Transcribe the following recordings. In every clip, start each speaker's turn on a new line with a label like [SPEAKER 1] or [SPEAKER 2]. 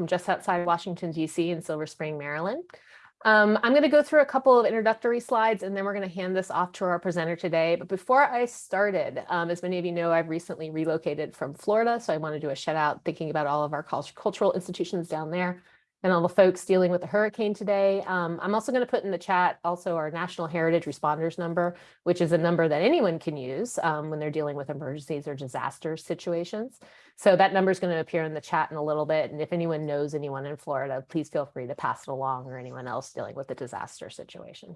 [SPEAKER 1] from just outside Washington, DC in Silver Spring, Maryland. Um, I'm going to go through a couple of introductory slides and then we're going to hand this off to our presenter today. But before I started, um, as many of you know, I've recently relocated from Florida. So I want to do a shout out thinking about all of our cultural institutions down there and all the folks dealing with the hurricane today. Um, I'm also going to put in the chat also our National Heritage Responders number, which is a number that anyone can use um, when they're dealing with emergencies or disaster situations. So that number is going to appear in the chat in a little bit. And if anyone knows anyone in Florida, please feel free to pass it along or anyone else dealing with a disaster situation.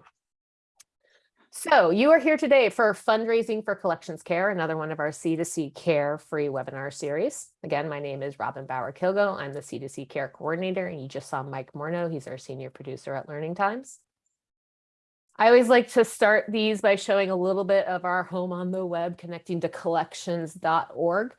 [SPEAKER 1] So you are here today for fundraising for collections care, another one of our C2C care free webinar series. Again, my name is Robin Bauer Kilgo. I'm the C2C care coordinator and you just saw Mike Morneau. He's our senior producer at Learning Times. I always like to start these by showing a little bit of our home on the web connecting to collections.org.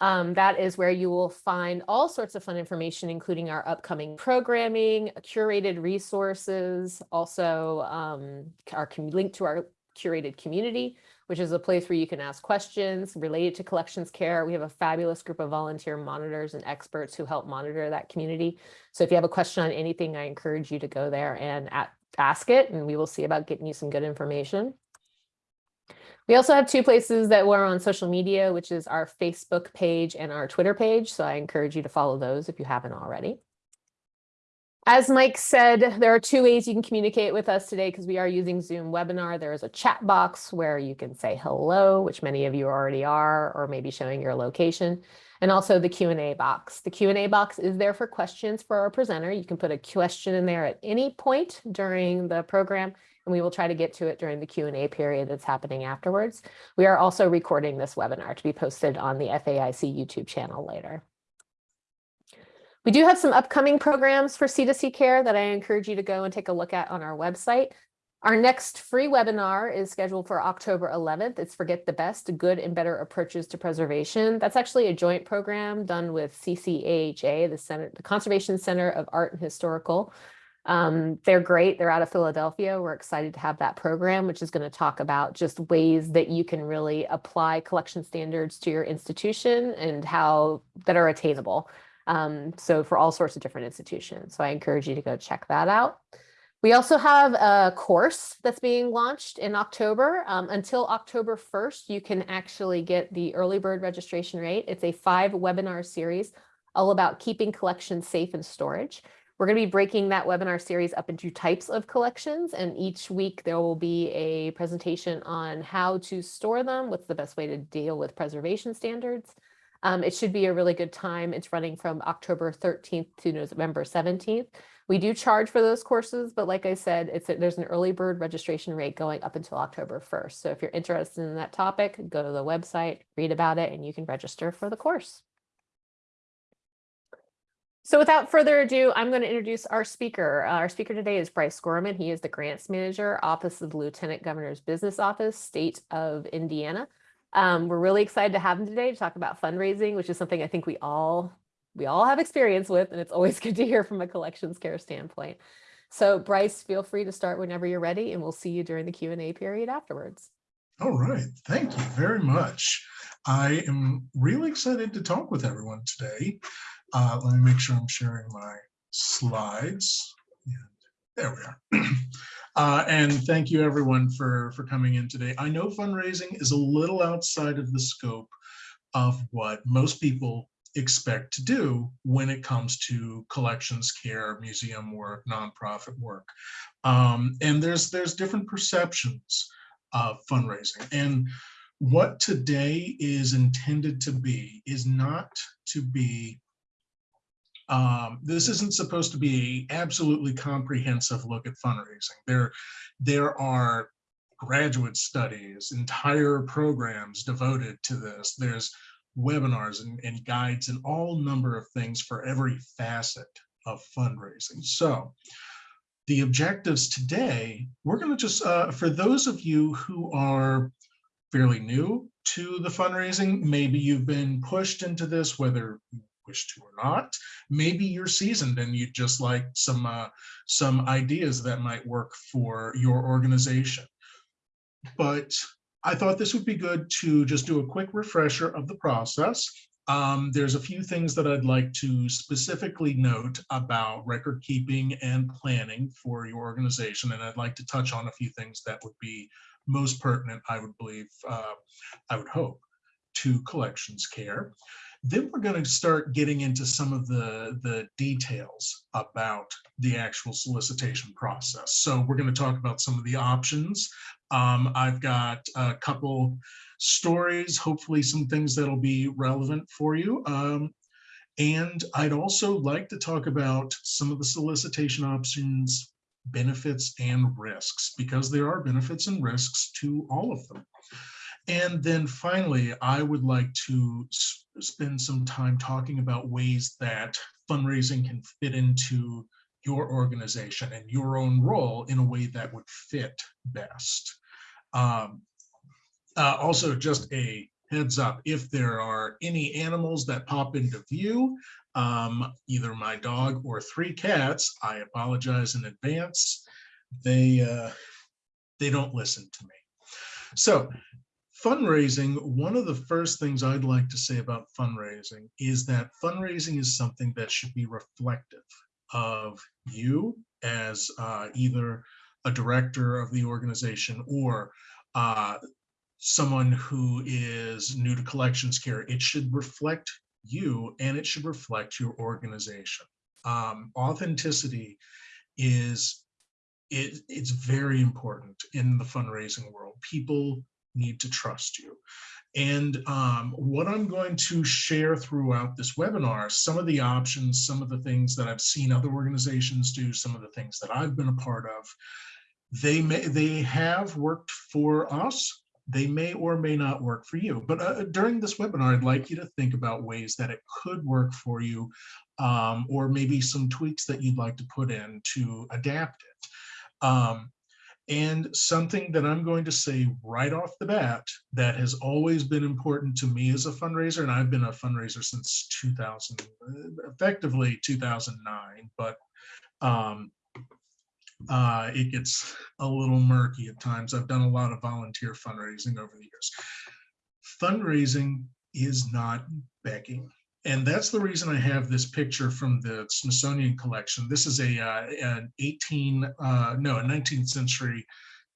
[SPEAKER 1] Um, that is where you will find all sorts of fun information, including our upcoming programming, curated resources, also um, our link to our curated community, which is a place where you can ask questions related to collections care. We have a fabulous group of volunteer monitors and experts who help monitor that community. So if you have a question on anything, I encourage you to go there and at, ask it, and we will see about getting you some good information. We also have two places that we're on social media, which is our Facebook page and our Twitter page. So I encourage you to follow those if you haven't already. As Mike said, there are two ways you can communicate with us today because we are using Zoom webinar. There is a chat box where you can say hello, which many of you already are, or maybe showing your location, and also the Q&A box. The Q&A box is there for questions for our presenter. You can put a question in there at any point during the program and we will try to get to it during the Q&A period that's happening afterwards. We are also recording this webinar to be posted on the FAIC YouTube channel later. We do have some upcoming programs for C2C care that I encourage you to go and take a look at on our website. Our next free webinar is scheduled for October 11th. It's Forget the Best, Good and Better Approaches to Preservation. That's actually a joint program done with CCAHA, the, Center, the Conservation Center of Art and Historical um, they're great. They're out of Philadelphia. We're excited to have that program, which is going to talk about just ways that you can really apply collection standards to your institution and how that are attainable. Um, so for all sorts of different institutions. So I encourage you to go check that out. We also have a course that's being launched in October. Um, until October 1st, you can actually get the early bird registration rate. It's a five webinar series all about keeping collections safe in storage. We're going to be breaking that webinar series up into types of collections, and each week there will be a presentation on how to store them, what's the best way to deal with preservation standards. Um, it should be a really good time. It's running from October 13th to November 17th. We do charge for those courses, but like I said, it's a, there's an early bird registration rate going up until October 1st. So if you're interested in that topic, go to the website, read about it, and you can register for the course. So without further ado, I'm going to introduce our speaker. Uh, our speaker today is Bryce Gorman. He is the grants manager, Office of the Lieutenant Governor's Business Office, State of Indiana. Um, we're really excited to have him today to talk about fundraising, which is something I think we all we all have experience with, and it's always good to hear from a collections care standpoint. So Bryce, feel free to start whenever you're ready, and we'll see you during the Q&A period afterwards.
[SPEAKER 2] All right, thank you very much. I am really excited to talk with everyone today. Uh, let me make sure I'm sharing my slides. And there we are. uh, and thank you everyone for, for coming in today. I know fundraising is a little outside of the scope of what most people expect to do when it comes to collections care, museum work, nonprofit work. Um, and there's, there's different perceptions of fundraising. And what today is intended to be is not to be um, this isn't supposed to be an absolutely comprehensive look at fundraising. There, there are graduate studies, entire programs devoted to this. There's webinars and, and guides and all number of things for every facet of fundraising. So the objectives today, we're going to just, uh, for those of you who are fairly new to the fundraising, maybe you've been pushed into this, whether wish to or not. Maybe you're seasoned and you'd just like some uh, some ideas that might work for your organization. But I thought this would be good to just do a quick refresher of the process. um, there's a few things that I'd like to specifically note about record keeping and planning for your organization. And I'd like to touch on a few things that would be most pertinent, I would believe, uh, I would hope, to collections care. Then we're going to start getting into some of the, the details about the actual solicitation process. So we're going to talk about some of the options. Um, I've got a couple stories, hopefully some things that'll be relevant for you. Um, and I'd also like to talk about some of the solicitation options, benefits and risks, because there are benefits and risks to all of them. And then finally, I would like to spend some time talking about ways that fundraising can fit into your organization and your own role in a way that would fit best. Um, uh, also, just a heads up, if there are any animals that pop into view, um, either my dog or three cats, I apologize in advance. They, uh, they don't listen to me. So fundraising, one of the first things I'd like to say about fundraising is that fundraising is something that should be reflective of you as uh, either a director of the organization or uh, someone who is new to collections care. It should reflect you and it should reflect your organization. Um, authenticity is it, it's very important in the fundraising world. People need to trust you. And um, what I'm going to share throughout this webinar, some of the options, some of the things that I've seen other organizations do, some of the things that I've been a part of, they may they have worked for us. They may or may not work for you. But uh, during this webinar, I'd like you to think about ways that it could work for you, um, or maybe some tweaks that you'd like to put in to adapt it. Um, and something that I'm going to say right off the bat that has always been important to me as a fundraiser, and I've been a fundraiser since 2000, effectively 2009, but um, uh, it gets a little murky at times. I've done a lot of volunteer fundraising over the years. Fundraising is not begging. And that's the reason I have this picture from the Smithsonian collection. This is a uh, an 18, uh, no, a 19th century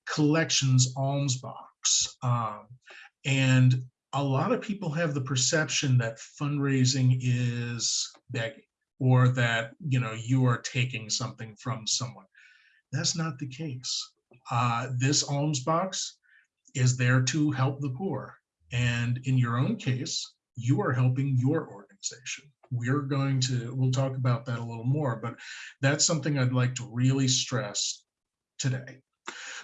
[SPEAKER 2] collections alms box. Um, and a lot of people have the perception that fundraising is begging or that, you know, you are taking something from someone. That's not the case. Uh, this alms box is there to help the poor. And in your own case, you are helping your organization. We're going to, we'll talk about that a little more, but that's something I'd like to really stress today.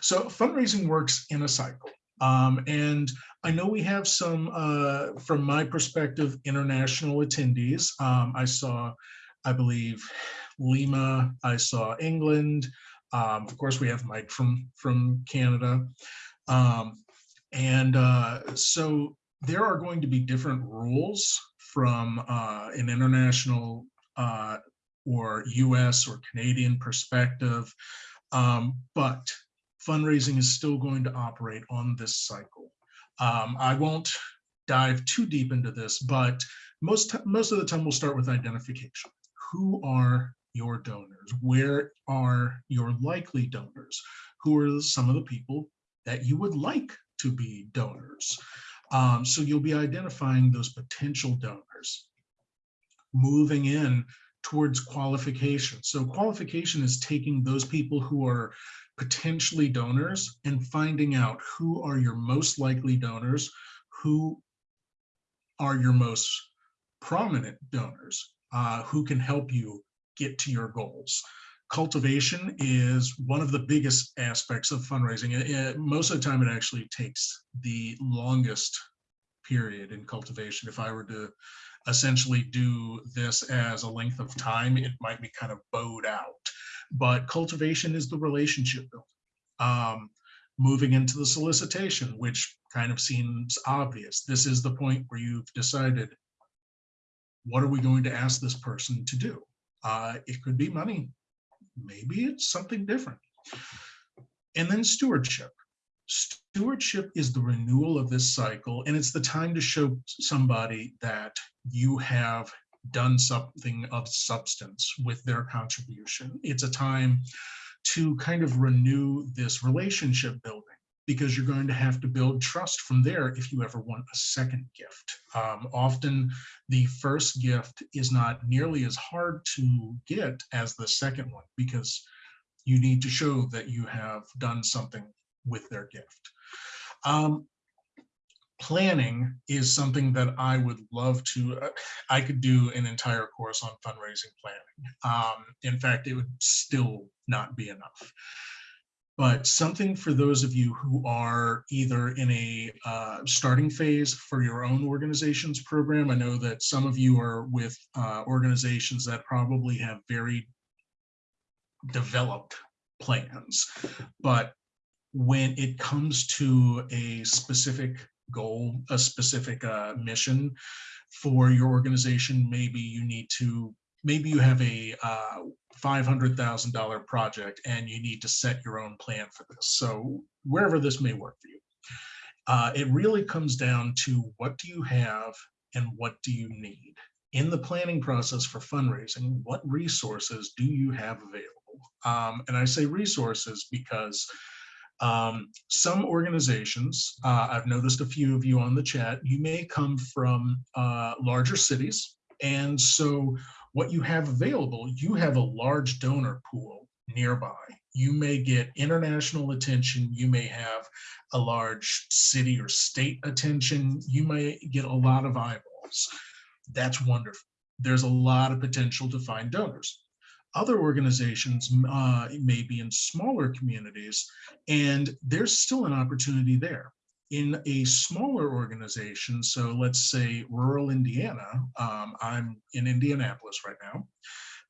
[SPEAKER 2] So fundraising works in a cycle. Um, and I know we have some, uh, from my perspective, international attendees. Um, I saw, I believe, Lima, I saw England, um, of course, we have Mike from, from Canada. Um, and uh, so there are going to be different rules from uh, an international uh, or US or Canadian perspective, um, but fundraising is still going to operate on this cycle. Um, I won't dive too deep into this, but most, most of the time we'll start with identification. Who are your donors? Where are your likely donors? Who are some of the people that you would like to be donors? Um, so you'll be identifying those potential donors. Moving in towards qualification. So qualification is taking those people who are potentially donors and finding out who are your most likely donors, who are your most prominent donors, uh, who can help you get to your goals. Cultivation is one of the biggest aspects of fundraising. It, it, most of the time, it actually takes the longest period in cultivation. If I were to essentially do this as a length of time, it might be kind of bowed out. But cultivation is the relationship building. Um, moving into the solicitation, which kind of seems obvious. This is the point where you've decided, what are we going to ask this person to do? Uh, it could be money. Maybe it's something different. And then stewardship. stewardship is the renewal of this cycle, and it's the time to show somebody that you have done something of substance with their contribution. It's a time to kind of renew this relationship building because you're going to have to build trust from there if you ever want a second gift. Um, often the first gift is not nearly as hard to get as the second one because you need to show that you have done something with their gift. Um, planning is something that I would love to, uh, I could do an entire course on fundraising planning. Um, in fact, it would still not be enough but something for those of you who are either in a uh, starting phase for your own organization's program. I know that some of you are with uh, organizations that probably have very developed plans, but when it comes to a specific goal, a specific uh, mission for your organization, maybe you need to maybe you have a uh, $500,000 project and you need to set your own plan for this. So wherever this may work for you, uh, it really comes down to what do you have and what do you need? In the planning process for fundraising, what resources do you have available? Um, and I say resources because um, some organizations, uh, I've noticed a few of you on the chat, you may come from uh, larger cities. And so what you have available, you have a large donor pool nearby. You may get international attention. You may have a large city or state attention. You may get a lot of eyeballs. That's wonderful. There's a lot of potential to find donors. Other organizations uh, may be in smaller communities, and there's still an opportunity there in a smaller organization, so let's say rural Indiana, um, I'm in Indianapolis right now,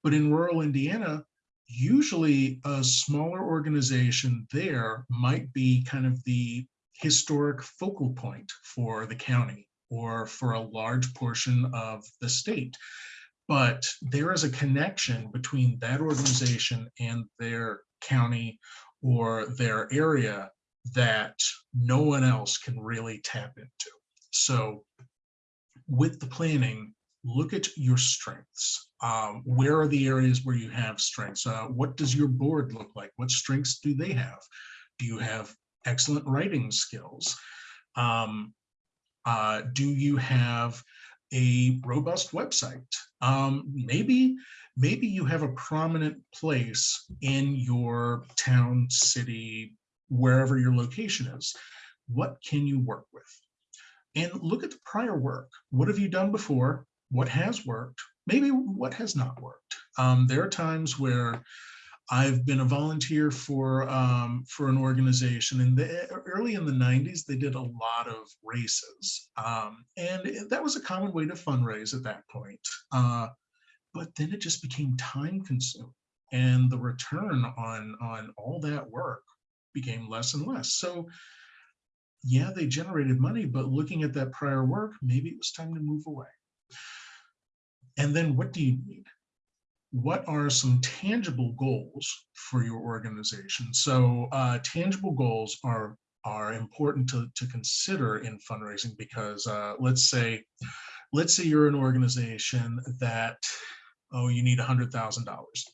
[SPEAKER 2] but in rural Indiana, usually a smaller organization there might be kind of the historic focal point for the county or for a large portion of the state. But there is a connection between that organization and their county or their area that no one else can really tap into. So with the planning, look at your strengths. Um, where are the areas where you have strengths? Uh, what does your board look like? What strengths do they have? Do you have excellent writing skills? Um, uh, do you have a robust website? Um, maybe, maybe you have a prominent place in your town, city, wherever your location is. What can you work with? And look at the prior work. What have you done before? What has worked? Maybe what has not worked? Um, there are times where I've been a volunteer for um, for an organization, and the, early in the '90s, they did a lot of races, um, and that was a common way to fundraise at that point. Uh, but then it just became time consuming, and the return on on all that work became less and less. So yeah, they generated money, but looking at that prior work, maybe it was time to move away. And then what do you need? What are some tangible goals for your organization? So uh, tangible goals are are important to, to consider in fundraising because uh, let's say let's say you're an organization that oh you need a hundred thousand dollars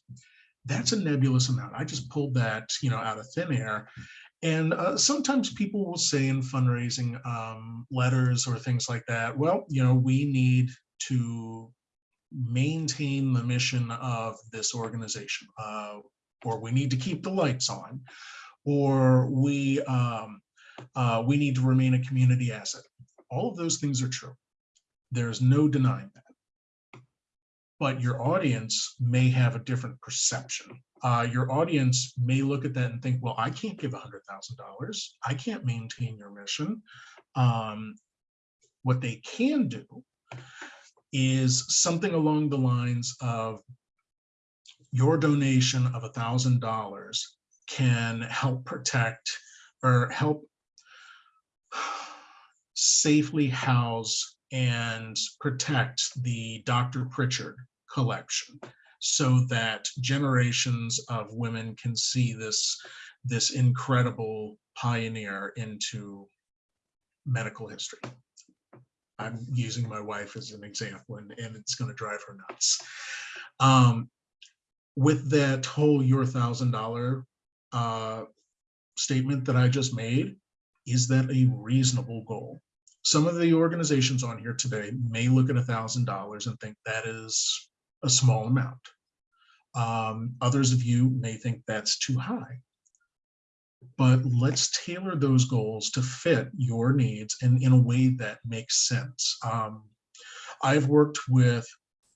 [SPEAKER 2] that's a nebulous amount. I just pulled that, you know, out of thin air. And uh, sometimes people will say in fundraising um, letters or things like that, well, you know, we need to maintain the mission of this organization, uh, or we need to keep the lights on, or we um, uh, we need to remain a community asset. All of those things are true. There's no denying that but your audience may have a different perception. Uh, your audience may look at that and think, well, I can't give $100,000. I can't maintain your mission. Um, what they can do is something along the lines of your donation of $1,000 can help protect or help safely house and protect the Dr. Pritchard collection so that generations of women can see this, this incredible pioneer into medical history. I'm using my wife as an example and, and it's going to drive her nuts. Um, with that whole your thousand dollar uh, statement that I just made, is that a reasonable goal? Some of the organizations on here today may look at a thousand dollars and think that is a small amount. Um, others of you may think that's too high. But let's tailor those goals to fit your needs and in a way that makes sense. Um, I've worked with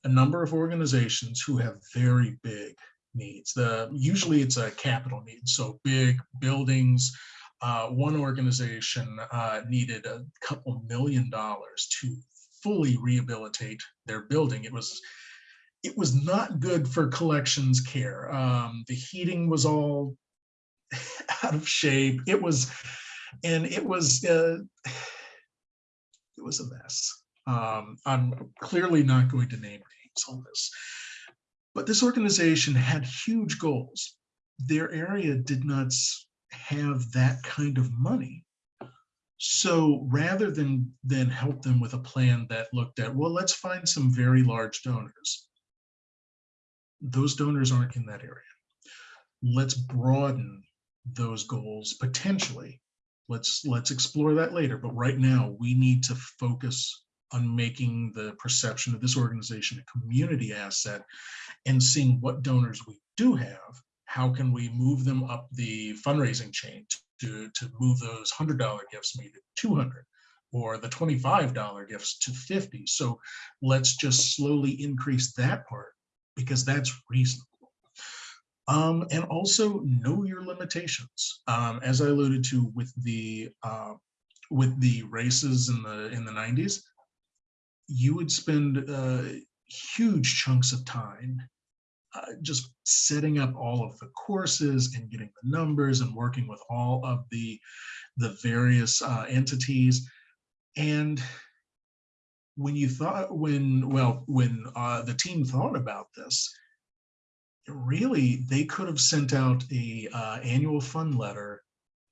[SPEAKER 2] a number of organizations who have very big needs. The usually it's a capital need, so big buildings. Uh, one organization uh, needed a couple million dollars to fully rehabilitate their building. It was it was not good for collections care. Um, the heating was all out of shape. It was, and it was, uh, it was a mess. Um, I'm clearly not going to name names on this, but this organization had huge goals. Their area did not have that kind of money. So rather than, than help them with a plan that looked at, well, let's find some very large donors. Those donors aren't in that area. Let's broaden those goals potentially. Let's let's explore that later. But right now we need to focus on making the perception of this organization a community asset and seeing what donors we do have. How can we move them up the fundraising chain to, to move those $100 gifts maybe to 200 or the $25 gifts to 50. So let's just slowly increase that part because that's reasonable. Um, and also know your limitations. Um, as I alluded to with the uh, with the races in the in the 90s, you would spend uh, huge chunks of time uh, just setting up all of the courses and getting the numbers and working with all of the the various uh, entities. And when you thought when well when uh, the team thought about this, really they could have sent out a uh, annual fund letter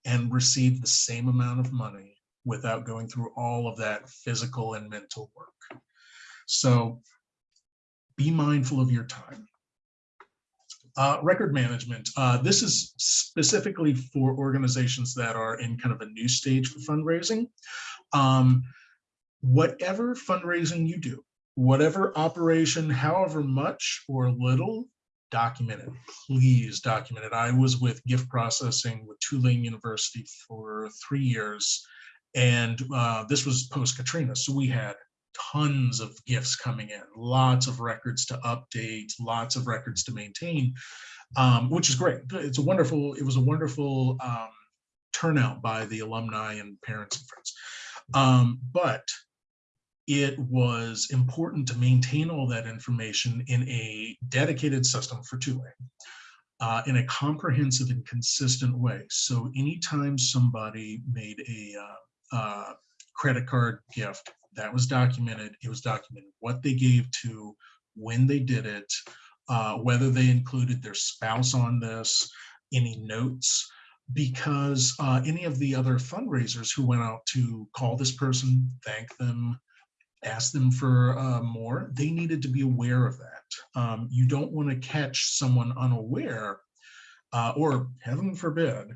[SPEAKER 2] and received the same amount of money without going through all of that physical and mental work. So be mindful of your time. Uh, record management. Uh, this is specifically for organizations that are in kind of a new stage for fundraising. Um, whatever fundraising you do, whatever operation, however much or little document it. Please document it. I was with gift processing with Tulane University for three years, and uh, this was post Katrina. So we had tons of gifts coming in, lots of records to update, lots of records to maintain, um, which is great. It's a wonderful, it was a wonderful um, turnout by the alumni and parents and friends. Um, but it was important to maintain all that information in a dedicated system for Tulane uh, in a comprehensive and consistent way. So anytime somebody made a uh, uh, credit card gift, that was documented. It was documented what they gave to, when they did it, uh, whether they included their spouse on this, any notes, because uh, any of the other fundraisers who went out to call this person, thank them, ask them for uh, more, they needed to be aware of that. Um, you don't want to catch someone unaware uh, or heaven forbid,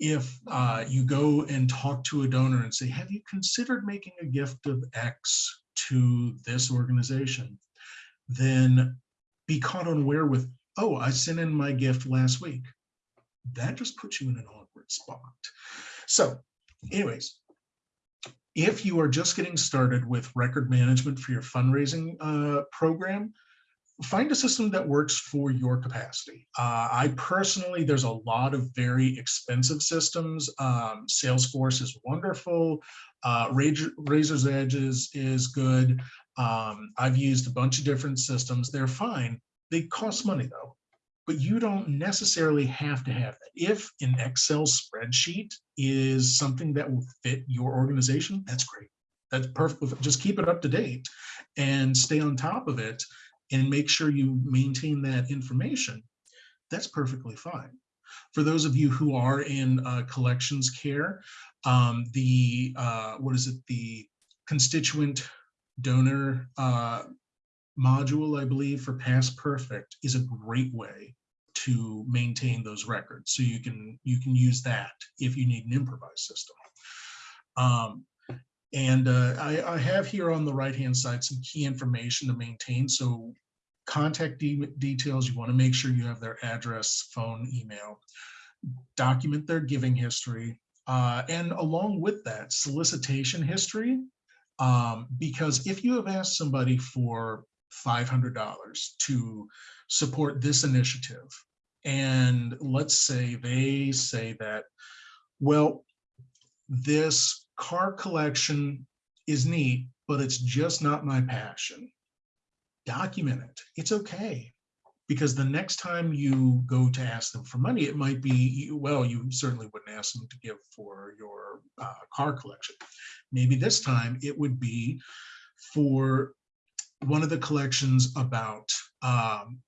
[SPEAKER 2] if uh, you go and talk to a donor and say, have you considered making a gift of X to this organization? Then be caught unaware with, oh, I sent in my gift last week. That just puts you in an awkward spot. So anyways, if you are just getting started with record management for your fundraising uh, program, find a system that works for your capacity. Uh, I personally, there's a lot of very expensive systems. Um, Salesforce is wonderful. Uh, Raiser's Edge is, is good. Um, I've used a bunch of different systems. They're fine. They cost money though but you don't necessarily have to have that. If an Excel spreadsheet is something that will fit your organization, that's great. That's perfect. Just keep it up to date and stay on top of it and make sure you maintain that information. That's perfectly fine. For those of you who are in uh, collections care, um, the, uh, what is it, the constituent donor uh, module, I believe, for Past Perfect is a great way to maintain those records. So you can you can use that if you need an improvised system. Um, and uh, I, I have here on the right hand side some key information to maintain. So contact de details, you want to make sure you have their address, phone, email, document their giving history, uh, and along with that, solicitation history. Um, because if you have asked somebody for $500 to support this initiative, and let's say they say that, well, this car collection is neat, but it's just not my passion. Document it. It's okay. Because the next time you go to ask them for money, it might be, well, you certainly wouldn't ask them to give for your uh, car collection. Maybe this time it would be for one of the collections about um,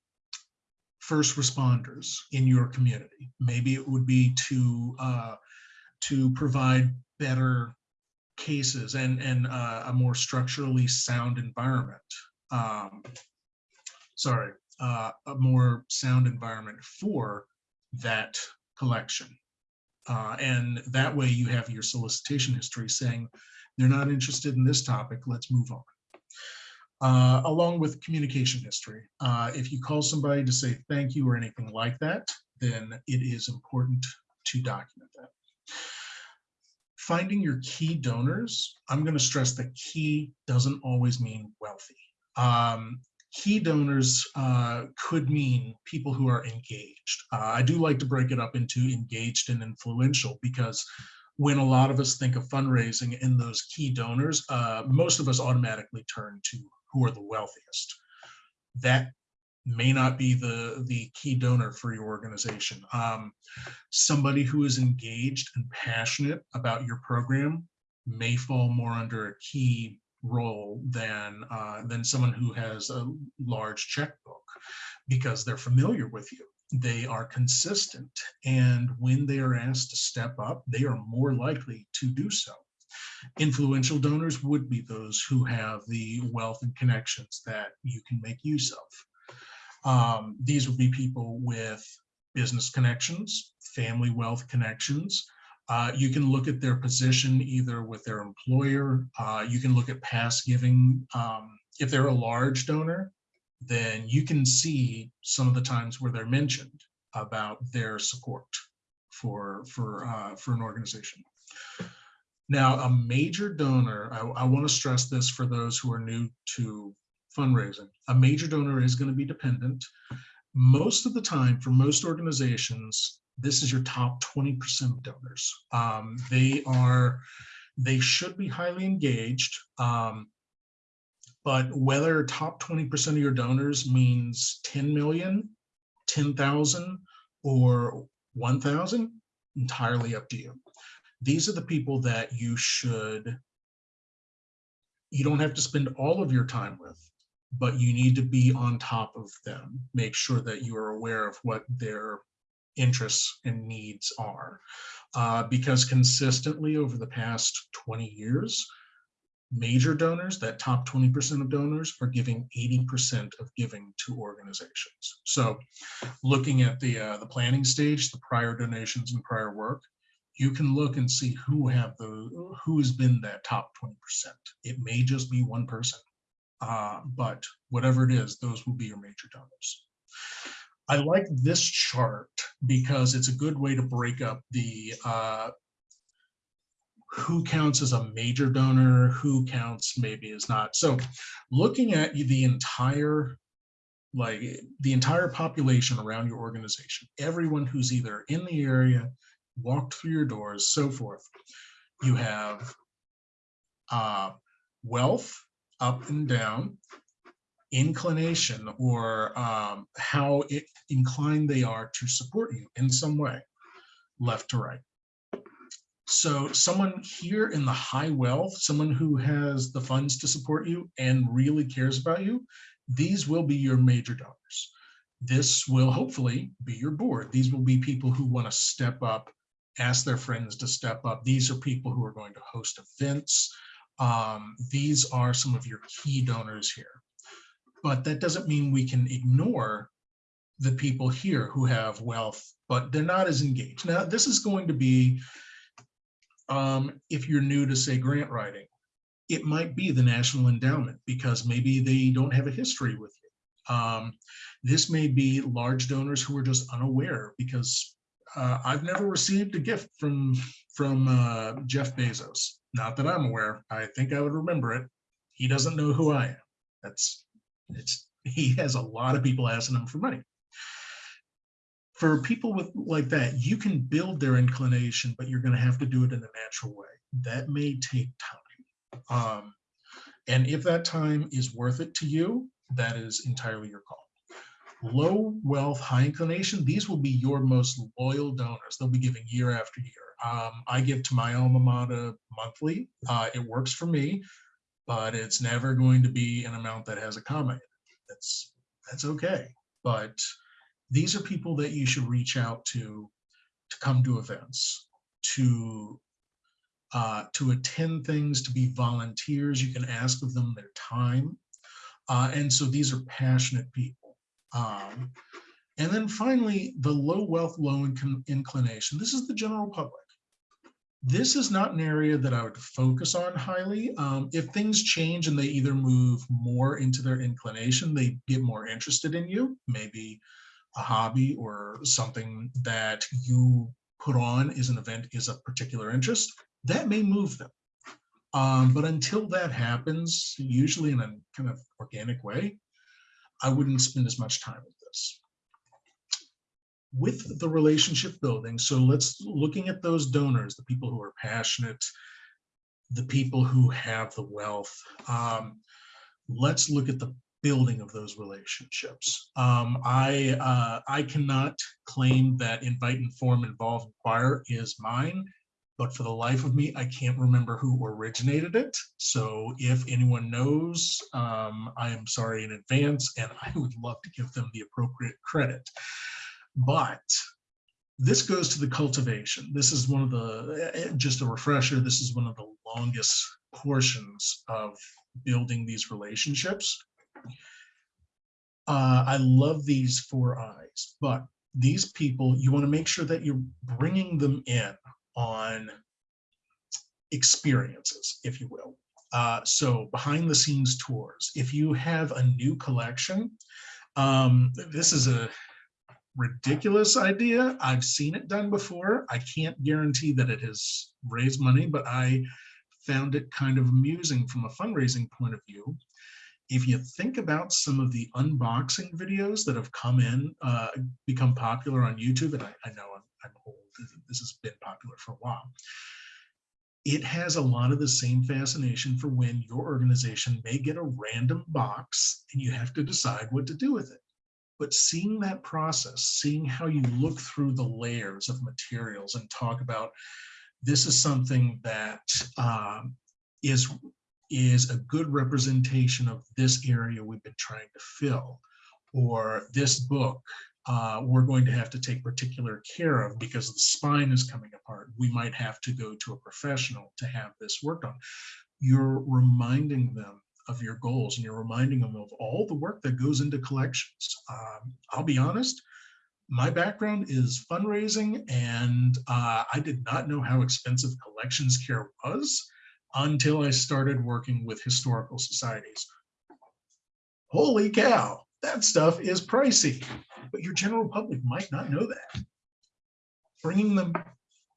[SPEAKER 2] first responders in your community. Maybe it would be to uh, to provide better cases and and uh, a more structurally sound environment. Um, sorry, uh, a more sound environment for that collection. Uh, and that way you have your solicitation history saying they're not interested in this topic, let's move on. Uh, along with communication history. Uh, if you call somebody to say thank you or anything like that, then it is important to document that. Finding your key donors, I'm going to stress that key doesn't always mean wealthy. Um, key donors uh, could mean people who are engaged. Uh, I do like to break it up into engaged and influential because when a lot of us think of fundraising and those key donors, uh, most of us automatically turn to who are the wealthiest. That may not be the, the key donor for your organization. Um, somebody who is engaged and passionate about your program may fall more under a key role than uh, than someone who has a large checkbook because they're familiar with you. They are consistent, and when they are asked to step up, they are more likely to do so. Influential donors would be those who have the wealth and connections that you can make use of. Um, these would be people with business connections, family wealth connections, uh, you can look at their position either with their employer. Uh, you can look at past giving. Um, if they're a large donor, then you can see some of the times where they're mentioned about their support for for uh, for an organization. Now, a major donor, I, I want to stress this for those who are new to fundraising. A major donor is going to be dependent. Most of the time, for most organizations, this is your top 20% of donors. Um, they are, they should be highly engaged, um, but whether top 20% of your donors means 10 million, 10,000, or 1,000, entirely up to you. These are the people that you should, you don't have to spend all of your time with, but you need to be on top of them. Make sure that you are aware of what their interests and needs are. Uh, because consistently over the past 20 years, major donors, that top 20% of donors are giving 80% of giving to organizations. So looking at the, uh, the planning stage, the prior donations and prior work, you can look and see who have the who has been that top 20%. It may just be one person, uh, but whatever it is, those will be your major donors. I like this chart because it's a good way to break up the uh, who counts as a major donor, who counts maybe is not. So looking at the entire like the entire population around your organization, everyone who's either in the area, walked through your doors, so forth. You have uh, wealth up and down, inclination or um, how it, inclined they are to support you in some way, left to right. So someone here in the high wealth, someone who has the funds to support you and really cares about you, these will be your major donors. this will hopefully be your board. These will be people who want to step up, ask their friends to step up. These are people who are going to host events. Um, these are some of your key donors here. But that doesn't mean we can ignore the people here who have wealth, but they're not as engaged. Now, this is going to be, um, if you're new to say grant writing, it might be the National Endowment because maybe they don't have a history with you. Um, this may be large donors who are just unaware because uh, I've never received a gift from from uh, Jeff Bezos. Not that I'm aware. I think I would remember it. He doesn't know who I am. That's it's he has a lot of people asking him for money. For people with like that, you can build their inclination, but you're going to have to do it in a natural way. That may take time. Um, and if that time is worth it to you, that is entirely your call. Low wealth, high inclination, these will be your most loyal donors. They'll be giving year after year. Um, I give to my alma mater monthly. Uh, it works for me, but it's never going to be an amount that has a comma. That's that's okay. But these are people that you should reach out to to come to events, to uh, to attend things, to be volunteers. You can ask of them their time. Uh, and so these are passionate people. Um, and then finally, the low wealth, low inclination. This is the general public. This is not an area that I would focus on highly. Um, if things change and they either move more into their inclination, they get more interested in you, maybe a hobby or something that you put on is an event is a particular interest, that may move them. Um, but until that happens, usually in a kind of organic way, I wouldn't spend as much time with this. With the relationship building, so let's looking at those donors, the people who are passionate, the people who have the wealth. Um, let's look at the building of those relationships. Um, I uh, I cannot claim that invite, inform, involve, inquire is mine but for the life of me, I can't remember who originated it. So if anyone knows, um, I am sorry in advance, and I would love to give them the appropriate credit. But this goes to the cultivation. This is one of the, eh, just a refresher, this is one of the longest portions of building these relationships. Uh, I love these four eyes, but these people, you want to make sure that you're bringing them in on experiences, if you will. Uh, so behind the scenes tours, if you have a new collection, um, this is a ridiculous idea. I've seen it done before. I can't guarantee that it has raised money, but I found it kind of amusing from a fundraising point of view. If you think about some of the unboxing videos that have come in, uh, become popular on YouTube, and I, I know I'm, I'm old, this has been popular for a while. It has a lot of the same fascination for when your organization may get a random box and you have to decide what to do with it. But seeing that process, seeing how you look through the layers of materials and talk about this is something that um, is is a good representation of this area we've been trying to fill, or this book uh, we're going to have to take particular care of because the spine is coming apart. We might have to go to a professional to have this worked on. You're reminding them of your goals and you're reminding them of all the work that goes into collections. Um, I'll be honest, my background is fundraising and uh, I did not know how expensive collections care was until I started working with historical societies. Holy cow, that stuff is pricey but your general public might not know that. Bringing them,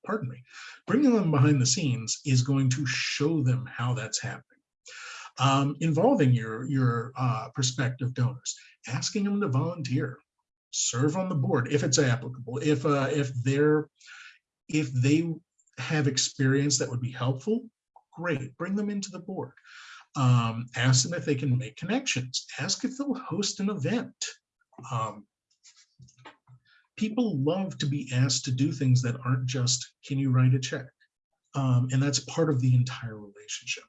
[SPEAKER 2] pardon me, bringing them behind the scenes is going to show them how that's happening. Um, involving your, your uh, prospective donors, asking them to volunteer, serve on the board if it's applicable, if, uh, if they're, if they have experience that would be helpful, great, bring them into the board. Um, ask them if they can make connections, ask if they'll host an event. Um, people love to be asked to do things that aren't just, can you write a check? Um, and that's part of the entire relationship.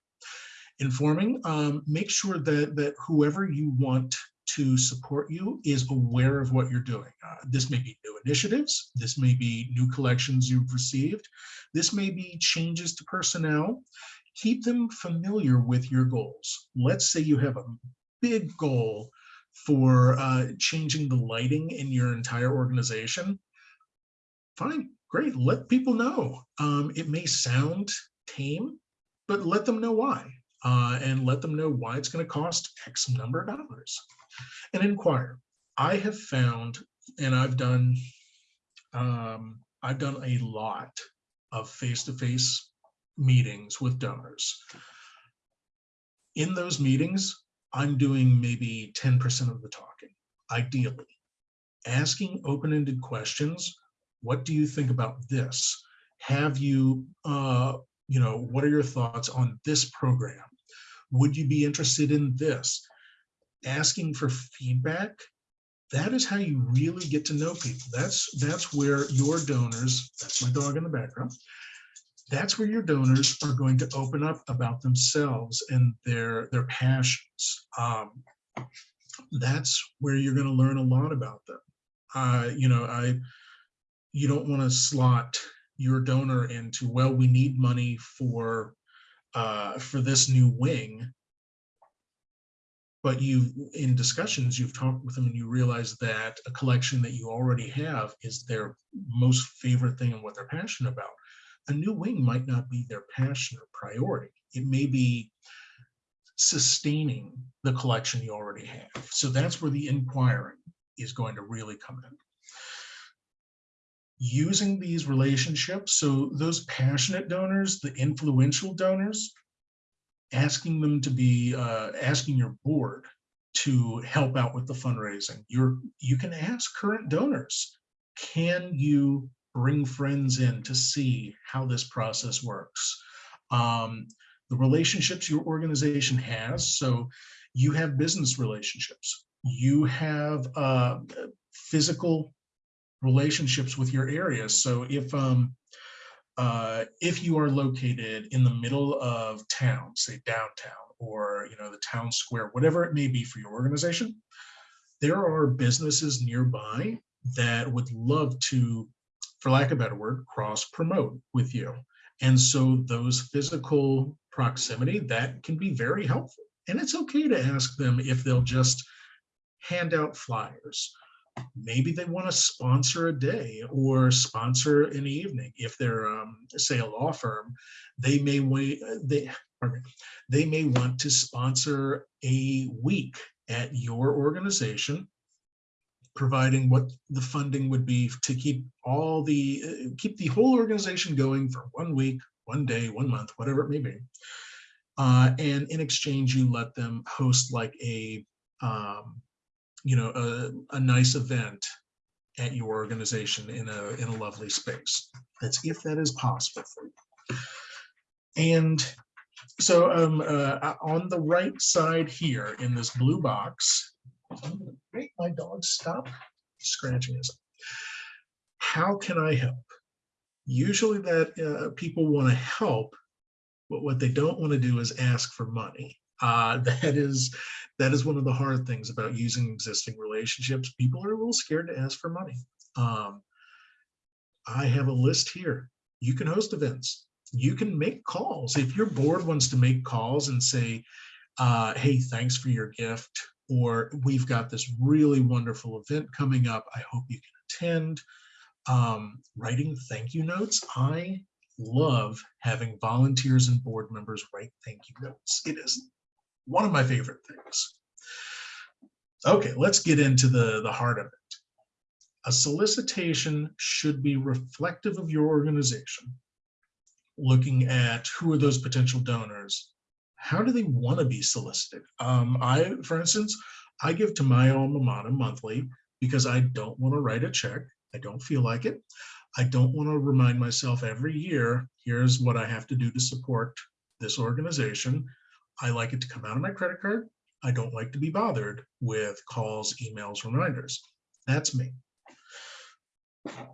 [SPEAKER 2] Informing, um, make sure that, that whoever you want to support you is aware of what you're doing. Uh, this may be new initiatives. This may be new collections you've received. This may be changes to personnel. Keep them familiar with your goals. Let's say you have a big goal for uh, changing the lighting in your entire organization. Fine, great, let people know. Um, it may sound tame, but let them know why. Uh, and let them know why it's going to cost X number of dollars. And inquire. I have found, and I've done, um, I've done a lot of face-to-face meetings with donors. In those meetings, I'm doing maybe 10% of the talking, ideally. Asking open-ended questions. What do you think about this? Have you, uh, you know, what are your thoughts on this program? Would you be interested in this? Asking for feedback. That is how you really get to know people. That's that's where your donors, that's my dog in the background, that's where your donors are going to open up about themselves and their their passions. Um, that's where you're going to learn a lot about them. Uh, you know, I you don't want to slot your donor into well, we need money for uh, for this new wing. But you, in discussions, you've talked with them and you realize that a collection that you already have is their most favorite thing and what they're passionate about a new wing might not be their passion or priority. It may be sustaining the collection you already have. So that's where the inquiring is going to really come in. Using these relationships, so those passionate donors, the influential donors, asking them to be, uh, asking your board to help out with the fundraising. You're, you can ask current donors, can you bring friends in to see how this process works. Um, the relationships your organization has, so you have business relationships, you have uh, physical relationships with your area. So if um, uh, if you are located in the middle of town, say downtown, or you know the town square, whatever it may be for your organization, there are businesses nearby that would love to for lack of a better word, cross promote with you. And so those physical proximity, that can be very helpful. And it's okay to ask them if they'll just hand out flyers. Maybe they want to sponsor a day or sponsor an evening. If they're, um, say, a law firm, they may wait, they, pardon they may want to sponsor a week at your organization providing what the funding would be to keep all the uh, keep the whole organization going for one week, one day, one month, whatever it may be. Uh, and in exchange, you let them host like a um, you know a, a nice event at your organization in a in a lovely space. That's if that is possible for you. And so um, uh, on the right side here in this blue box, I'm gonna make my dog stop scratching his. How can I help? Usually that uh, people want to help, but what they don't want to do is ask for money. Uh, that is that is one of the hard things about using existing relationships. People are a little scared to ask for money. Um, I have a list here. You can host events. You can make calls. If your board wants to make calls and say, uh, hey, thanks for your gift or we've got this really wonderful event coming up. I hope you can attend. Um, writing thank you notes. I love having volunteers and board members write thank you notes. It is one of my favorite things. Okay, let's get into the, the heart of it. A solicitation should be reflective of your organization, looking at who are those potential donors, how do they want to be solicited? Um, I, for instance, I give to my alma mater monthly because I don't want to write a check. I don't feel like it. I don't want to remind myself every year, here's what I have to do to support this organization. I like it to come out of my credit card. I don't like to be bothered with calls, emails, reminders. That's me.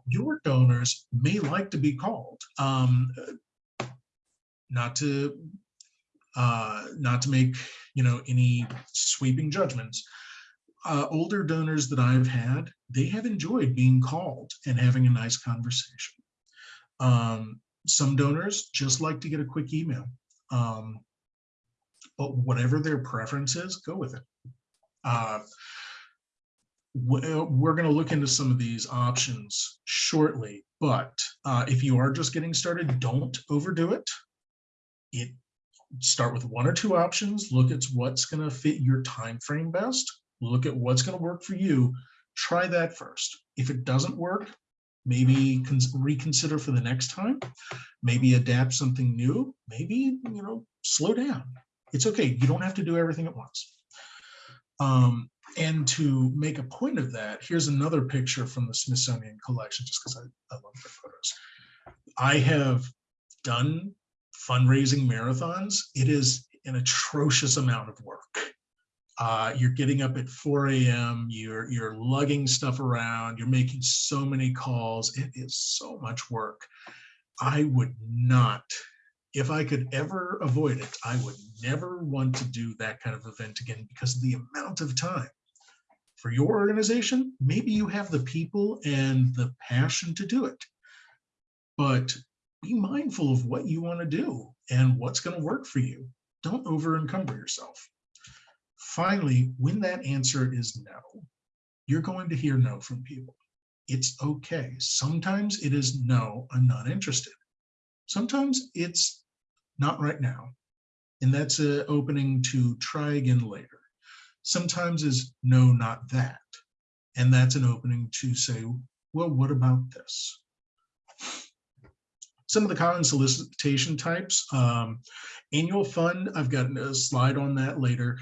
[SPEAKER 2] Your donors may like to be called. Um, not to uh, not to make you know any sweeping judgments. uh, older donors that I've had, they have enjoyed being called and having a nice conversation. Um, some donors just like to get a quick email. Um, but whatever their preference is, go with it. Uh, uh, we're going to look into some of these options shortly, but uh, if you are just getting started, don't overdo it. It start with one or two options. Look at what's going to fit your time frame best. Look at what's going to work for you. Try that first. If it doesn't work, maybe reconsider for the next time. Maybe adapt something new. Maybe you know slow down. It's okay. You don't have to do everything at once. Um, and to make a point of that, here's another picture from the Smithsonian collection, just because I, I love the photos. I have done fundraising marathons. It is an atrocious amount of work. Uh, you're getting up at 4 a.m. You're you're lugging stuff around. You're making so many calls. It is so much work. I would not, if I could ever avoid it, I would never want to do that kind of event again because of the amount of time for your organization, maybe you have the people and the passion to do it. But be mindful of what you want to do and what's going to work for you. Don't over encumber yourself. Finally, when that answer is no, you're going to hear no from people. It's okay. Sometimes it is no, I'm not interested. Sometimes it's not right now. And that's an opening to try again later sometimes is no, not that. And that's an opening to say, well, what about this? Some of the common solicitation types, um, annual fund, I've got a slide on that later.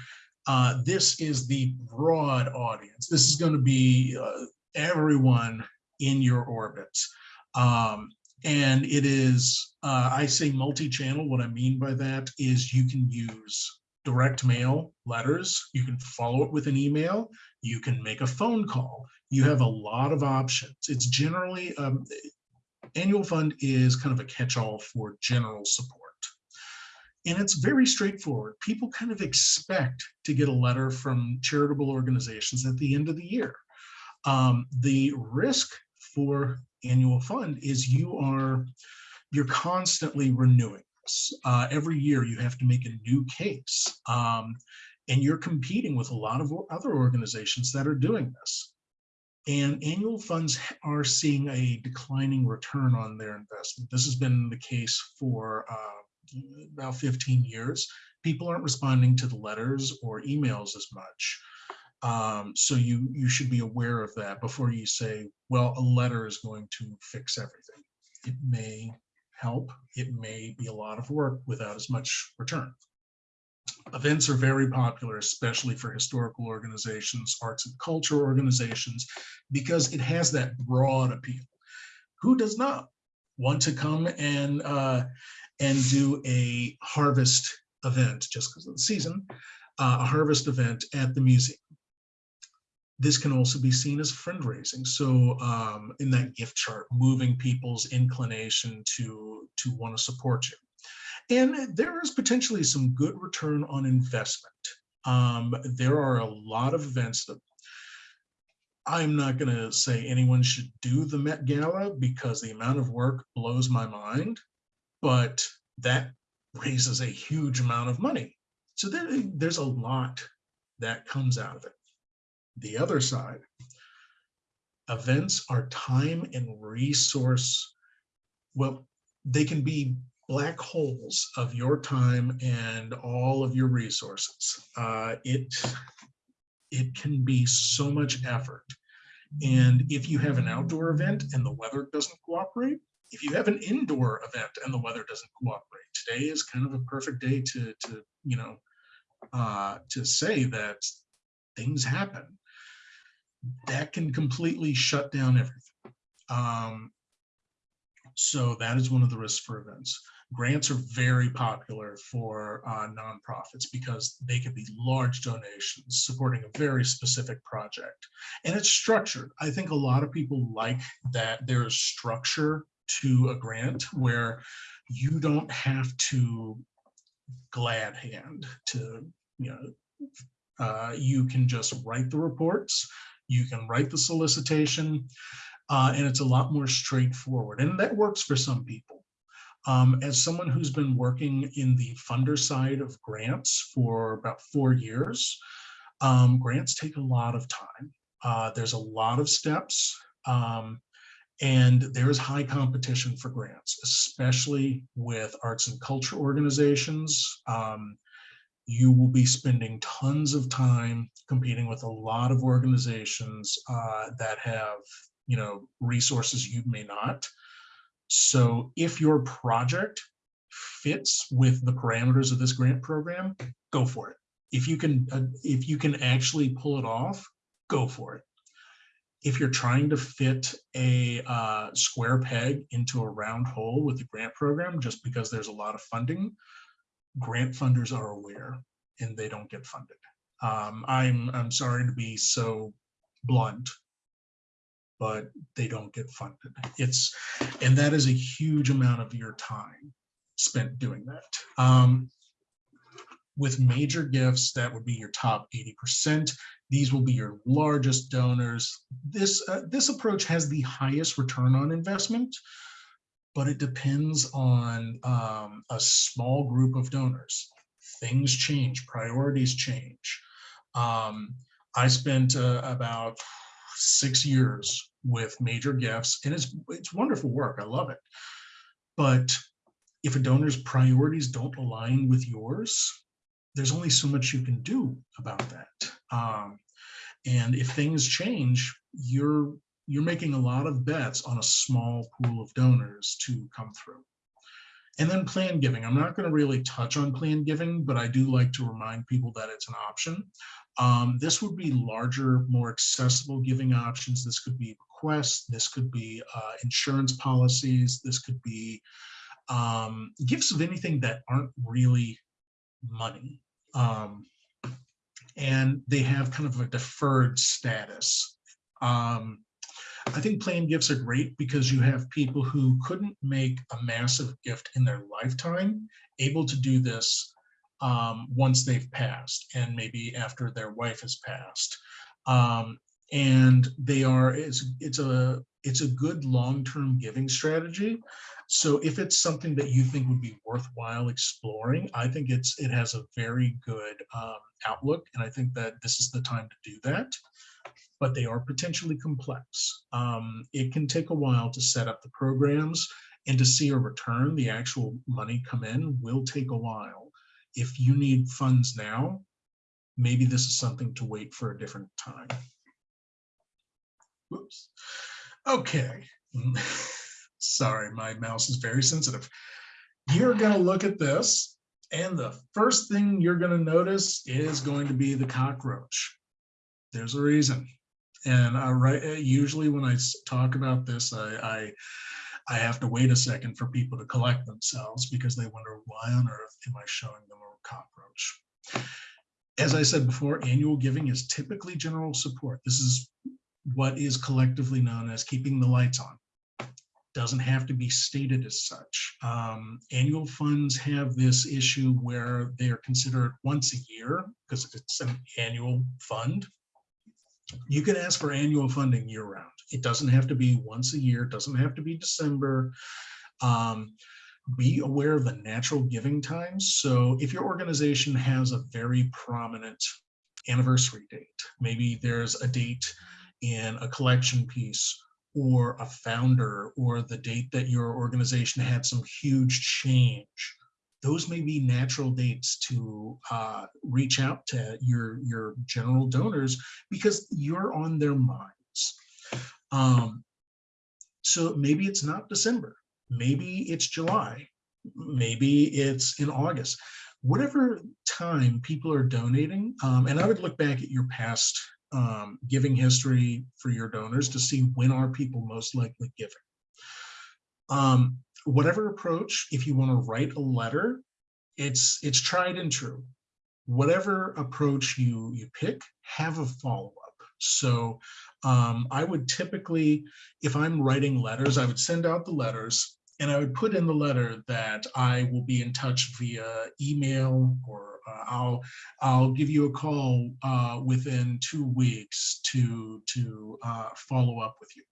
[SPEAKER 2] Uh, this is the broad audience. This is going to be uh, everyone in your orbits. Um, and it is, uh, I say multi-channel. What I mean by that is you can use direct mail letters. You can follow it with an email. You can make a phone call. You have a lot of options. It's generally, um, annual fund is kind of a catch-all for general support. And it's very straightforward. People kind of expect to get a letter from charitable organizations at the end of the year. Um, the risk for annual fund is you are, you're constantly renewing. Uh, every year you have to make a new case um, and you're competing with a lot of other organizations that are doing this. And annual funds are seeing a declining return on their investment. This has been the case for uh, about 15 years. People aren't responding to the letters or emails as much um, so you you should be aware of that before you say well a letter is going to fix everything it may help. It may be a lot of work without as much return. Events are very popular, especially for historical organizations, arts and culture organizations, because it has that broad appeal. Who does not want to come and uh, and do a harvest event just because of the season, uh, a harvest event at the museum? This can also be seen as fundraising. So um, in that gift chart, moving people's inclination to, to want to support you. And there is potentially some good return on investment. Um, there are a lot of events that I'm not going to say anyone should do the Met Gala because the amount of work blows my mind, but that raises a huge amount of money. So there, there's a lot that comes out of it the other side. Events are time and resource. Well, they can be black holes of your time and all of your resources. Uh, it, it can be so much effort. And if you have an outdoor event and the weather doesn't cooperate, if you have an indoor event and the weather doesn't cooperate, today is kind of a perfect day to, to you know, uh, to say that things happen that can completely shut down everything. Um, so that is one of the risks for events. Grants are very popular for uh, nonprofits because they can be large donations supporting a very specific project. And it's structured. I think a lot of people like that there is structure to a grant where you don't have to glad hand to, you know, Uh, you can just write the reports, you can write the solicitation, uh, and it's a lot more straightforward. And that works for some people. Um, as someone who's been working in the funder side of grants for about four years, um, grants take a lot of time. Uh, there's a lot of steps. Um, and there is high competition for grants, especially with arts and culture organizations. Um, you will be spending tons of time competing with a lot of organizations uh, that have, you know, resources you may not. So if your project fits with the parameters of this grant program, go for it. If you can, uh, if you can actually pull it off, go for it if you're trying to fit a uh, square peg into a round hole with the grant program, just because there's a lot of funding, grant funders are aware and they don't get funded. Um, I'm, I'm sorry to be so blunt, but they don't get funded. It's, and that is a huge amount of your time spent doing that. Um, with major gifts, that would be your top 80%. These will be your largest donors. This, uh, this approach has the highest return on investment, but it depends on um, a small group of donors. Things change, priorities change. Um, I spent uh, about six years with major gifts and it's, it's wonderful work. I love it. But if a donor's priorities don't align with yours, there's only so much you can do about that. Um, and if things change, you're you're making a lot of bets on a small pool of donors to come through. And then plan giving. I'm not going to really touch on plan giving, but I do like to remind people that it's an option. Um, this would be larger, more accessible giving options. This could be requests. This could be uh, insurance policies. This could be um, gifts of anything that aren't really money. Um, and they have kind of a deferred status. Um, I think plan gifts are great because you have people who couldn't make a massive gift in their lifetime able to do this um, once they've passed and maybe after their wife has passed. Um, and they are, it's, it's a, it's a good long-term giving strategy. So if it's something that you think would be worthwhile exploring, I think it's it has a very good um, outlook, and I think that this is the time to do that. But they are potentially complex. Um, it can take a while to set up the programs and to see a return, the actual money come in will take a while. If you need funds now, maybe this is something to wait for a different time. Whoops. Okay. Sorry, my mouse is very sensitive. You're going to look at this, and the first thing you're going to notice is going to be the cockroach. There's a reason. And I write, uh, usually when I talk about this, I, I, I have to wait a second for people to collect themselves because they wonder why on earth am I showing them a cockroach? As I said before, annual giving is typically general support. This is what is collectively known as keeping the lights on. Doesn't have to be stated as such. Um, annual funds have this issue where they are considered once a year because it's an annual fund. You can ask for annual funding year round. It doesn't have to be once a year, it doesn't have to be December. Um, be aware of the natural giving times. So if your organization has a very prominent anniversary date, maybe there's a date in a collection piece or a founder or the date that your organization had some huge change those may be natural dates to uh, reach out to your your general donors because you're on their minds. Um, so maybe it's not december. Maybe it's july. Maybe it's in august. Whatever time people are donating um, and i would look back at your past um, giving history for your donors to see when are people most likely giving. Um, whatever approach, if you want to write a letter, it's it's tried and true. Whatever approach you you pick, have a follow-up. So um, I would typically, if I'm writing letters, I would send out the letters And I would put in the letter that I will be in touch via email or uh, I'll I'll give you a call uh, within two weeks to to uh, follow up with you.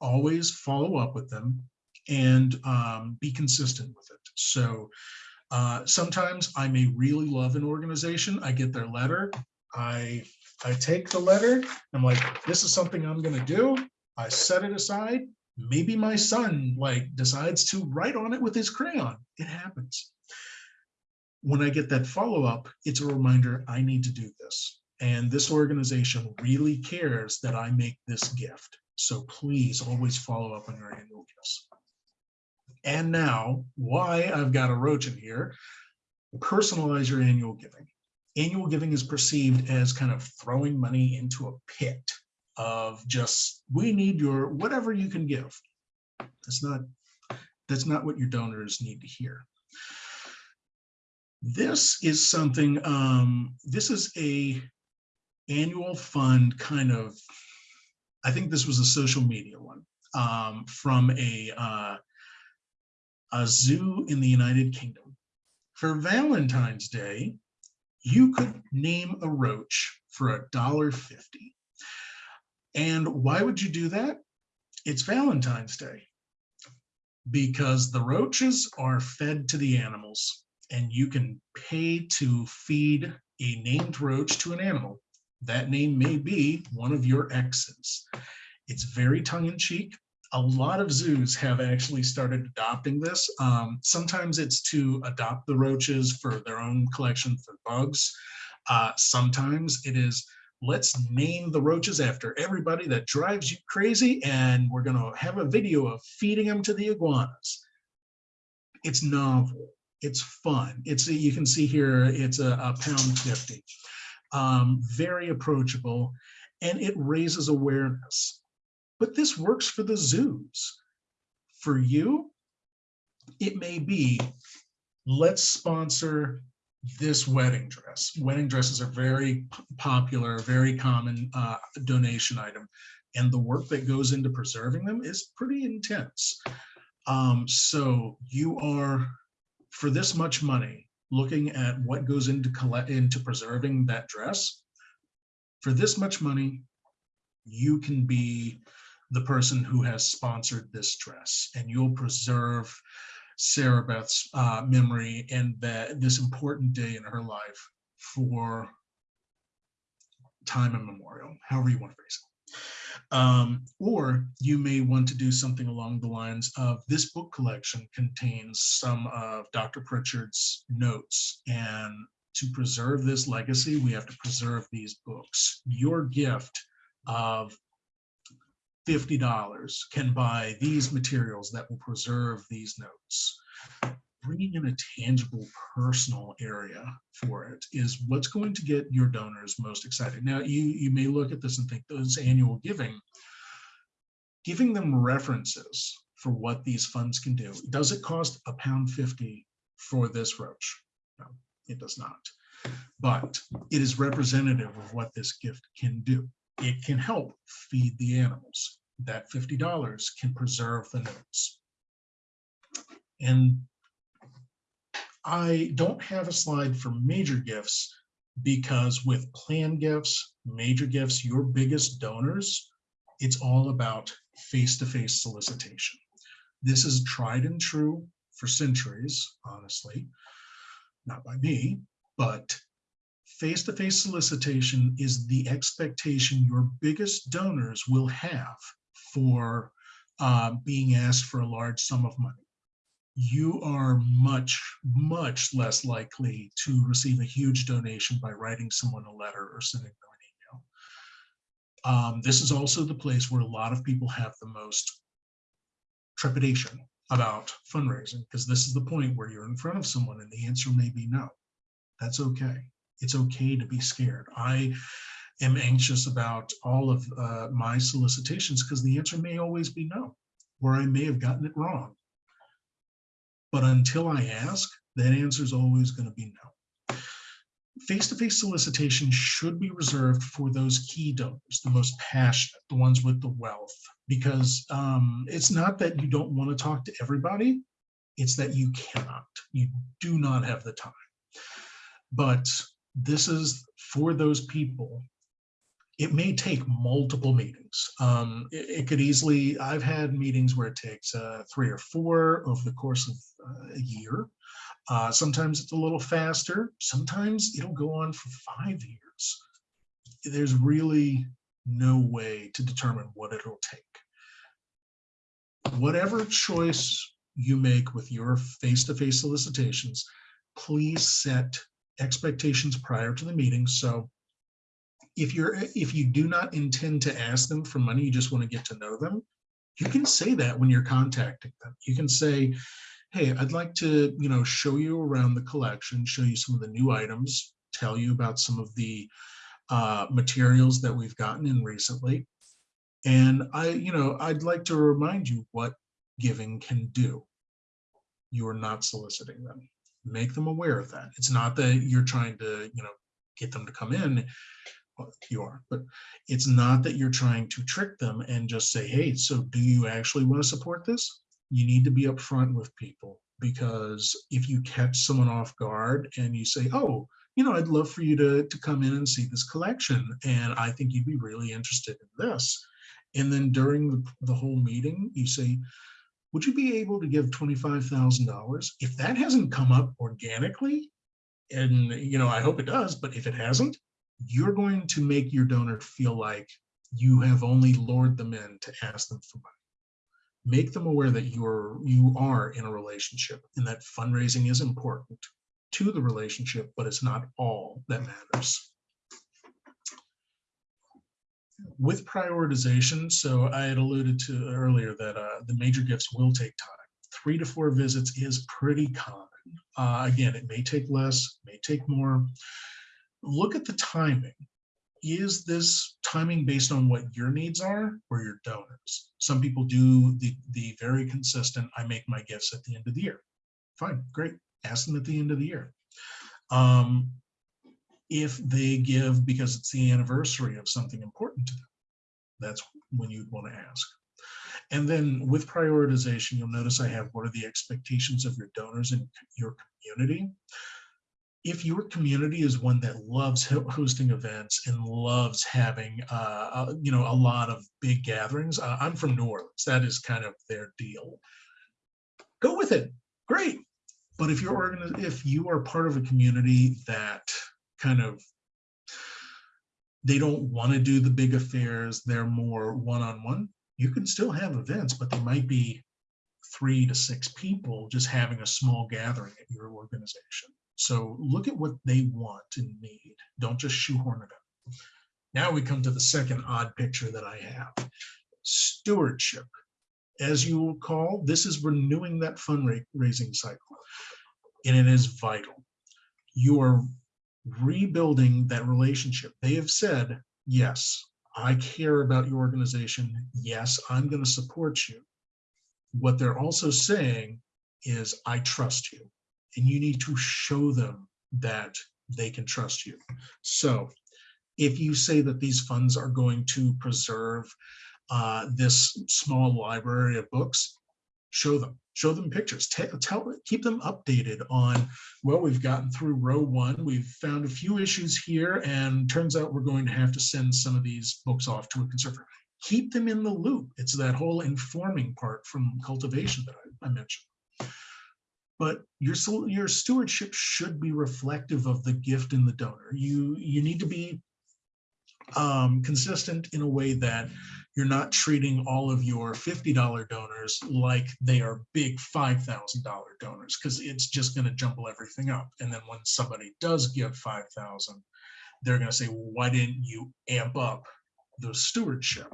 [SPEAKER 2] Always follow up with them and um, be consistent with it. So uh, sometimes I may really love an organization. I get their letter. I I take the letter. I'm like, this is something I'm going to do. I set it aside. Maybe my son like decides to write on it with his crayon. It happens. When I get that follow up, it's a reminder I need to do this. And this organization really cares that I make this gift. So please always follow up on your annual gifts. And now, why I've got a roach in here, personalize your annual giving. Annual giving is perceived as kind of throwing money into a pit of just, we need your, whatever you can give. That's not, that's not what your donors need to hear. This is something, um, this is a annual fund kind of, I think this was a social media one um, from a, uh, a zoo in the United Kingdom. For Valentine's Day, you could name a roach for a dollar fifty. And why would you do that? It's Valentine's Day. Because the roaches are fed to the animals and you can pay to feed a named roach to an animal. That name may be one of your exes. It's very tongue-in-cheek. A lot of zoos have actually started adopting this. Um, sometimes it's to adopt the roaches for their own collection for bugs. Uh, sometimes it is let's name the roaches after everybody that drives you crazy and we're going to have a video of feeding them to the iguanas. It's novel. It's fun. It's a, you can see here it's a, a pound 50. Um, very approachable and it raises awareness. But this works for the zoos. For you, it may be let's sponsor this wedding dress. Wedding dresses are very popular, very common uh, donation item. And the work that goes into preserving them is pretty intense. Um, so you are, for this much money, looking at what goes into collect into preserving that dress. For this much money, you can be the person who has sponsored this dress and you'll preserve Sarah Beth's uh, memory and that this important day in her life for time immemorial, however you want to phrase it. Um, or you may want to do something along the lines of this book collection contains some of Dr. Pritchard's notes and to preserve this legacy, we have to preserve these books. Your gift of $50 can buy these materials that will preserve these notes. Bringing in a tangible personal area for it is what's going to get your donors most excited. Now, you, you may look at this and think those annual giving, giving them references for what these funds can do. Does it cost a pound 50 for this roach? No, it does not. But it is representative of what this gift can do it can help feed the animals. That $50 can preserve the notes. And I don't have a slide for major gifts because with plan gifts, major gifts, your biggest donors, it's all about face-to-face -face solicitation. This is tried and true for centuries, honestly, not by me, but face-to-face solicitation is the expectation your biggest donors will have for uh, being asked for a large sum of money. You are much, much less likely to receive a huge donation by writing someone a letter or sending them an email. Um, this is also the place where a lot of people have the most trepidation about fundraising because this is the point where you're in front of someone and the answer may be no. That's okay it's okay to be scared. I am anxious about all of uh, my solicitations because the answer may always be no, or I may have gotten it wrong. But until I ask, that answer is always going to be no. Face-to-face -face solicitation should be reserved for those key donors, the most passionate, the ones with the wealth, because um, it's not that you don't want to talk to everybody, it's that you cannot. You do not have the time. But this is for those people. It may take multiple meetings. Um, it, it could easily, I've had meetings where it takes uh, three or four over the course of uh, a year. Uh, sometimes it's a little faster. Sometimes it'll go on for five years. There's really no way to determine what it'll take. Whatever choice you make with your face-to-face solicitations, please set expectations prior to the meeting. So if you're if you do not intend to ask them for money, you just want to get to know them, you can say that when you're contacting them. You can say, hey, I'd like to, you know, show you around the collection, show you some of the new items, tell you about some of the uh, materials that we've gotten in recently. And I, you know, I'd like to remind you what giving can do. You are not soliciting them. Make them aware of that. It's not that you're trying to, you know, get them to come in. You are, but it's not that you're trying to trick them and just say, hey, so do you actually want to support this? You need to be upfront with people because if you catch someone off guard and you say, oh, you know, I'd love for you to, to come in and see this collection. And I think you'd be really interested in this. And then during the, the whole meeting, you say, would you be able to give $25,000? If that hasn't come up organically, and you know, I hope it does, but if it hasn't, you're going to make your donor feel like you have only lured them in to ask them for money. Make them aware that you're you are in a relationship and that fundraising is important to the relationship, but it's not all that matters with prioritization, so I had alluded to earlier that uh, the major gifts will take time. Three to four visits is pretty common. Uh, again, it may take less, may take more. Look at the timing. Is this timing based on what your needs are or your donors? Some people do the, the very consistent, I make my gifts at the end of the year. Fine, great. Ask them at the end of the year. Um, if they give because it's the anniversary of something important to them. That's when you'd want to ask. And then with prioritization, you'll notice I have what are the expectations of your donors and your community. If your community is one that loves hosting events and loves having, uh, uh, you know, a lot of big gatherings, uh, I'm from New Orleans. That is kind of their deal. Go with it. Great. But if you're if you are part of a community that kind of they don't want to do the big affairs they're more one-on-one -on -one. you can still have events but they might be three to six people just having a small gathering at your organization so look at what they want and need don't just shoehorn it in now we come to the second odd picture that i have stewardship as you will call this is renewing that fundraising cycle and it is vital you are rebuilding that relationship. They have said, yes, I care about your organization. Yes, I'm going to support you. What they're also saying is, I trust you. And you need to show them that they can trust you. So if you say that these funds are going to preserve uh, this small library of books, show them show them pictures. Tell, tell keep them updated on well we've gotten through row one. We've found a few issues here and turns out we're going to have to send some of these books off to a conservator. Keep them in the loop. It's that whole informing part from cultivation that I, I mentioned but your your stewardship should be reflective of the gift in the donor you you need to be um, consistent in a way that you're not treating all of your $50 donors like they are big $5,000 donors because it's just going to jumble everything up. And then when somebody does give 5,000, they're going to say, well, why didn't you amp up the stewardship?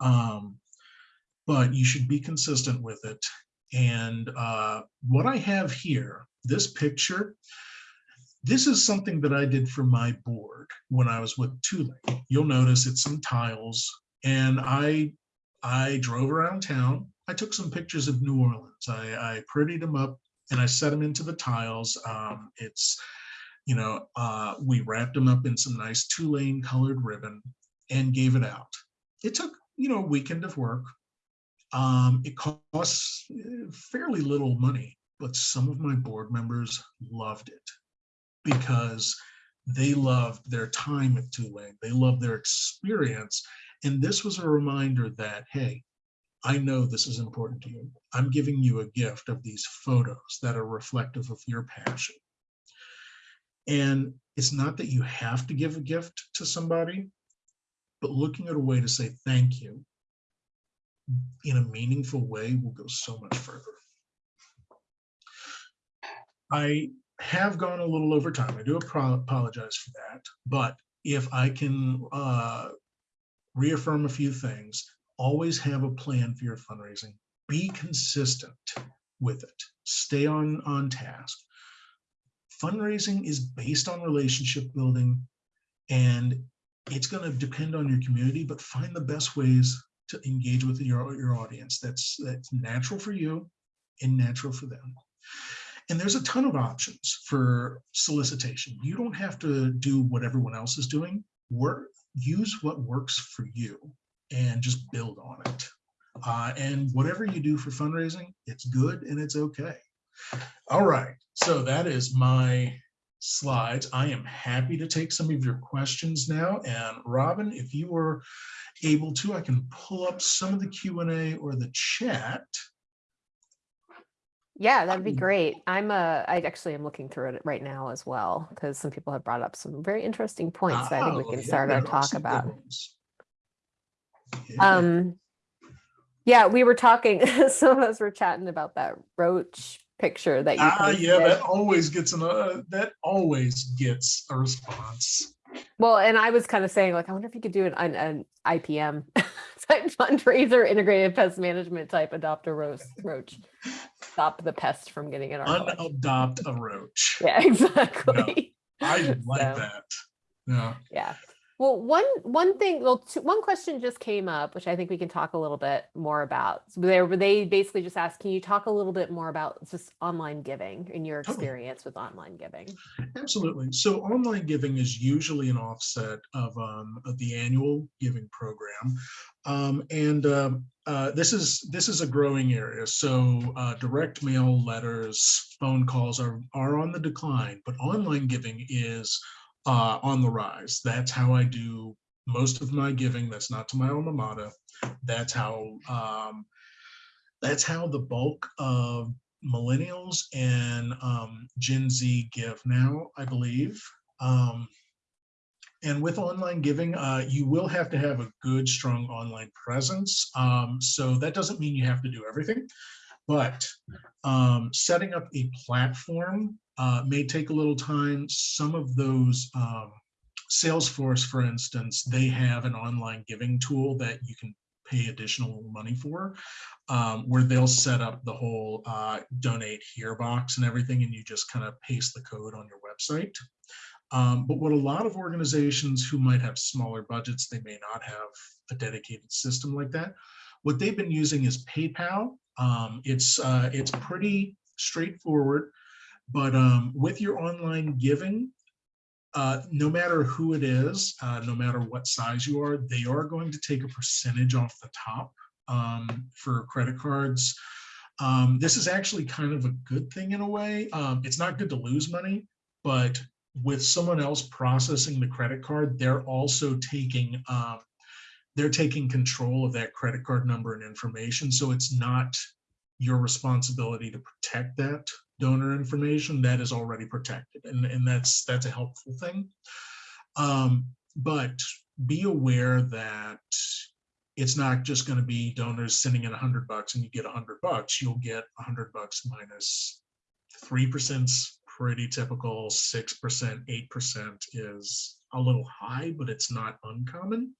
[SPEAKER 2] Um, but you should be consistent with it. And uh, what I have here, this picture, this is something that I did for my board when I was with Tulane. You'll notice it's some tiles and I I drove around town. I took some pictures of New Orleans. I, I prettied them up and I set them into the tiles. Um, it's, you know, uh, we wrapped them up in some nice Tulane colored ribbon and gave it out. It took you know, a weekend of work. Um, it costs eh, fairly little money, but some of my board members loved it because they loved their time at Tulane. They loved their experience. And this was a reminder that, hey, I know this is important to you. I'm giving you a gift of these photos that are reflective of your passion. And it's not that you have to give a gift to somebody, but looking at a way to say thank you in a meaningful way will go so much further. I have gone a little over time. I do apologize for that, but if I can uh, reaffirm a few things, always have a plan for your fundraising. Be consistent with it. Stay on on task. Fundraising is based on relationship building, and it's going to depend on your community. But find the best ways to engage with your your audience. That's that's natural for you and natural for them. And there's a ton of options for solicitation. You don't have to do what everyone else is doing. Work, use what works for you and just build on it. Uh, and whatever you do for fundraising, it's good and it's okay. All right, so that is my slides. I am happy to take some of your questions now. And Robin, if you were able to, I can pull up some of the Q&A or the chat.
[SPEAKER 1] Yeah, that'd be
[SPEAKER 2] Um,
[SPEAKER 1] great. I'm uh I actually am looking through it right now as well because some people have brought up some very interesting points that I think we
[SPEAKER 2] Oh,
[SPEAKER 1] can
[SPEAKER 2] yeah,
[SPEAKER 1] start our talk about.
[SPEAKER 2] Yeah.
[SPEAKER 1] Um, yeah, we were talking, some of us were chatting about that roach picture that you
[SPEAKER 2] Ah, yeah, that always gets an, uh, that always gets a response.
[SPEAKER 1] Well, and I was kind of saying like, I wonder if you could do an, an, an IPM type fundraiser, integrated pest management type, adopt a roach, roach, stop the pest from getting in our.
[SPEAKER 2] Unadopt a roach.
[SPEAKER 1] Yeah, exactly.
[SPEAKER 2] I like
[SPEAKER 1] So,
[SPEAKER 2] that. Yeah.
[SPEAKER 1] Yeah. Well, one one thing, well, two, one question just came up, which I think we can talk a little bit more about. So they they basically just asked, can you talk a little bit more about just online giving and your experience with online giving?
[SPEAKER 2] Absolutely. So online giving is usually an offset of, um, of the annual giving program. Um, and um, uh, this is this is a growing area. So uh, direct mail letters, phone calls are, are on the decline, but online giving is uh, on the rise. That's how I do most of my giving. That's not to my alma mater. That's how um, that's how the bulk of millennials and um, Gen Z give now, I believe. Um, and with online giving, uh, you will have to have a good, strong online presence. Um, so that doesn't mean you have to do everything, but um, setting up a platform uh, may take a little time. Some of those, um, Salesforce, for instance, they have an online giving tool that you can pay additional money for, um, where they'll set up the whole uh, donate here box and everything, and you just kind of paste the code on your website. Um, but what a lot of organizations who might have smaller budgets, they may not have a dedicated system like that. What they've been using is PayPal. Um, it's uh, it's pretty straightforward, but um, with your online giving, uh, no matter who it is, uh, no matter what size you are, they are going to take a percentage off the top um, for credit cards. Um, this is actually kind of a good thing in a way. Um, it's not good to lose money, but with someone else processing the credit card, they're also taking um, they're taking control of that credit card number and information. So it's not your responsibility to protect that donor information that is already protected. And, and that's that's a helpful thing. Um, but be aware that it's not just going to be donors sending in a hundred bucks and you get a hundred bucks. You'll get a hundred bucks minus three percent pretty typical. Six percent, eight percent is a little high, but it's not uncommon.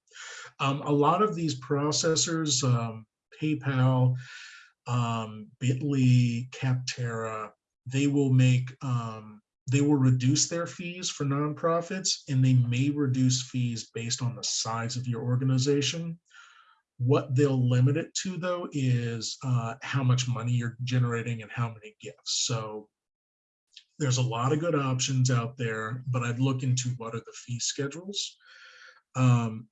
[SPEAKER 2] Um, a lot of these processors, um, PayPal, um, Bitly, Capterra, they will make um, they will reduce their fees for nonprofits, and they may reduce fees based on the size of your organization. What they'll limit it to, though, is uh, how much money you're generating and how many gifts. So there's a lot of good options out there, but I'd look into what are the fee schedules. Um,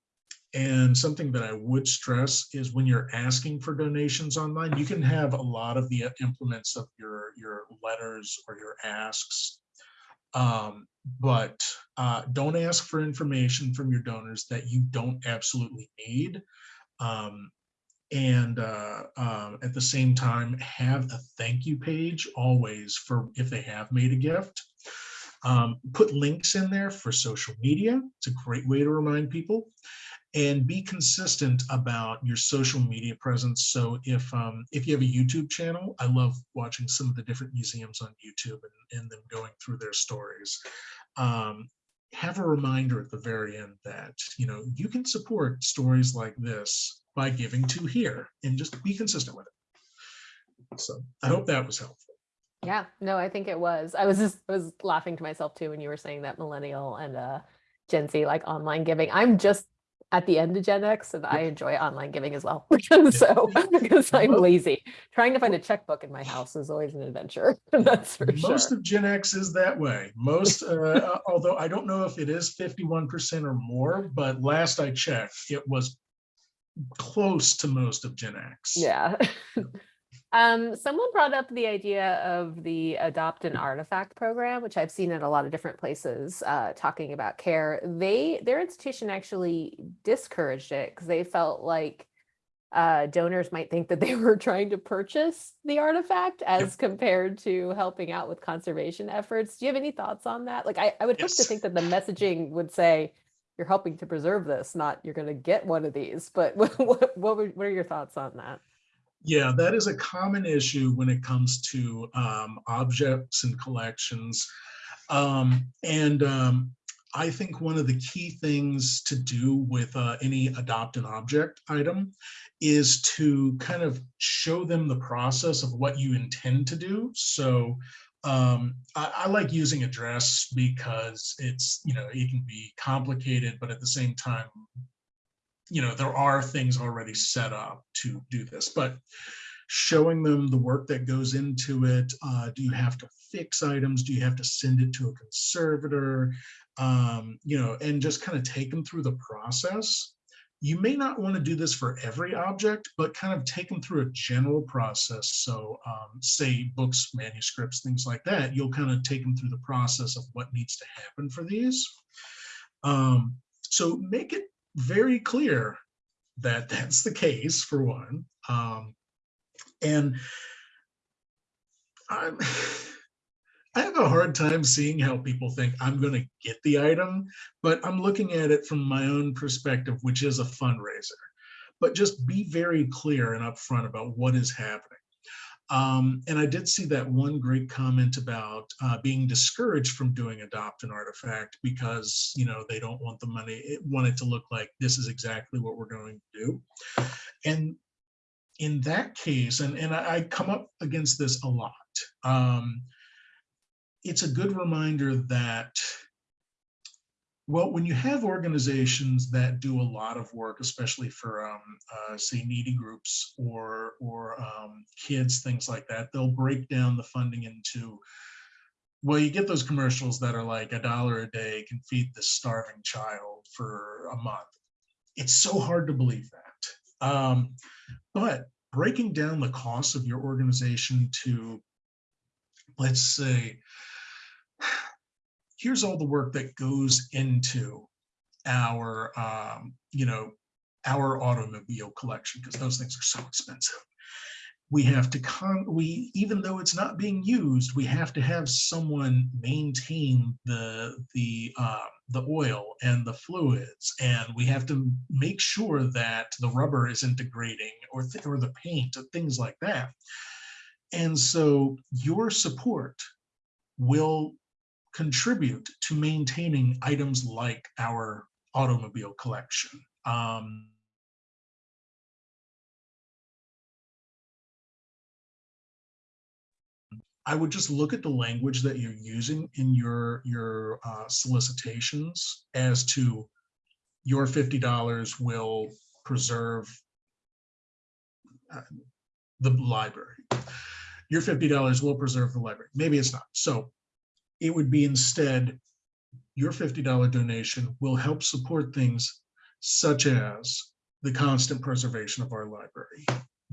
[SPEAKER 2] And something that I would stress is when you're asking for donations online, you can have a lot of the implements of your, your letters or your asks. Um, but uh, don't ask for information from your donors that you don't absolutely need. Um, and uh, uh, at the same time, have a thank you page always for if they have made a gift. Um, put links in there for social media. It's a great way to remind people and be consistent about your social media presence. So if um, if you have a YouTube channel, I love watching some of the different museums on YouTube and, and them going through their stories. Um, have a reminder at the very end that you know you can support stories like this by giving to here and just be consistent with it. So I hope that was helpful.
[SPEAKER 1] Yeah, no, I think it was. I was just I was laughing to myself too when you were saying that millennial and uh Gen Z like online giving. I'm just at the end of Gen X and I enjoy online giving as well. so because I'm lazy. Trying to find a checkbook in my house is always an adventure. That's for
[SPEAKER 2] Most
[SPEAKER 1] sure.
[SPEAKER 2] of Gen X is that way. Most, uh, although I don't know if it is 51% or more, but last I checked, it was close to most of Gen X.
[SPEAKER 1] Yeah. Um, someone brought up the idea of the adopt an artifact program, which I've seen at a lot of different places, uh, talking about care. They, their institution actually discouraged it because they felt like uh, donors might think that they were trying to purchase the artifact as compared to helping out with conservation efforts. Do you have any thoughts on that? Like, I, I would hope to think that the messaging would say, you're helping to preserve this, not you're going to get one of these. But what, what, what, were, what are your thoughts on that?
[SPEAKER 2] Yeah, that is a common issue when it comes to um, objects and collections. Um, and um, I think one of the key things to do with uh, any adopt an object item is to kind of show them the process of what you intend to do. So um, I, I like using address because it's, you know, it can be complicated, but at the same time, you know, there are things already set up to do this, but showing them the work that goes into it. Uh, do you have to fix items? Do you have to send it to a conservator? Um, you know, and just kind of take them through the process. You may not want to do this for every object, but kind of take them through a general process. So um, say books, manuscripts, things like that, you'll kind of take them through the process of what needs to happen for these. Um, so make it very clear that that's the case for one. Um, and I'm, I have a hard time seeing how people think I'm going to get the item, but I'm looking at it from my own perspective, which is a fundraiser. But just be very clear and upfront about what is happening. Um, and I did see that one great comment about uh, being discouraged from doing adopt an artifact because you know they don't want the money, it, want it to look like this is exactly what we're going to do. And in that case, and, and I, I come up against this a lot, um, it's a good reminder that, well, when you have organizations that do a lot of work, especially for, um, uh, say, needy groups or, or um, kids, things like that, they'll break down the funding into, well, you get those commercials that are like a dollar a day can feed this starving child for a month. It's so hard to believe that. Um, but breaking down the costs of your organization to, let's say, here's all the work that goes into our, um, you know, our automobile collection, because those things are so expensive. We have to con, we, even though it's not being used, we have to have someone maintain the, the, uh, the oil and the fluids, and we have to make sure that the rubber isn't degrading or, th or the paint or things like that. And so your support will contribute to maintaining items like our automobile collection. Um, I would just look at the language that you're using in your your uh, solicitations as to your fifty dollars will preserve uh, the library. Your fifty dollars will preserve the library. Maybe it's not. So it would be instead your fifty dollar donation will help support things such as the constant preservation of our library,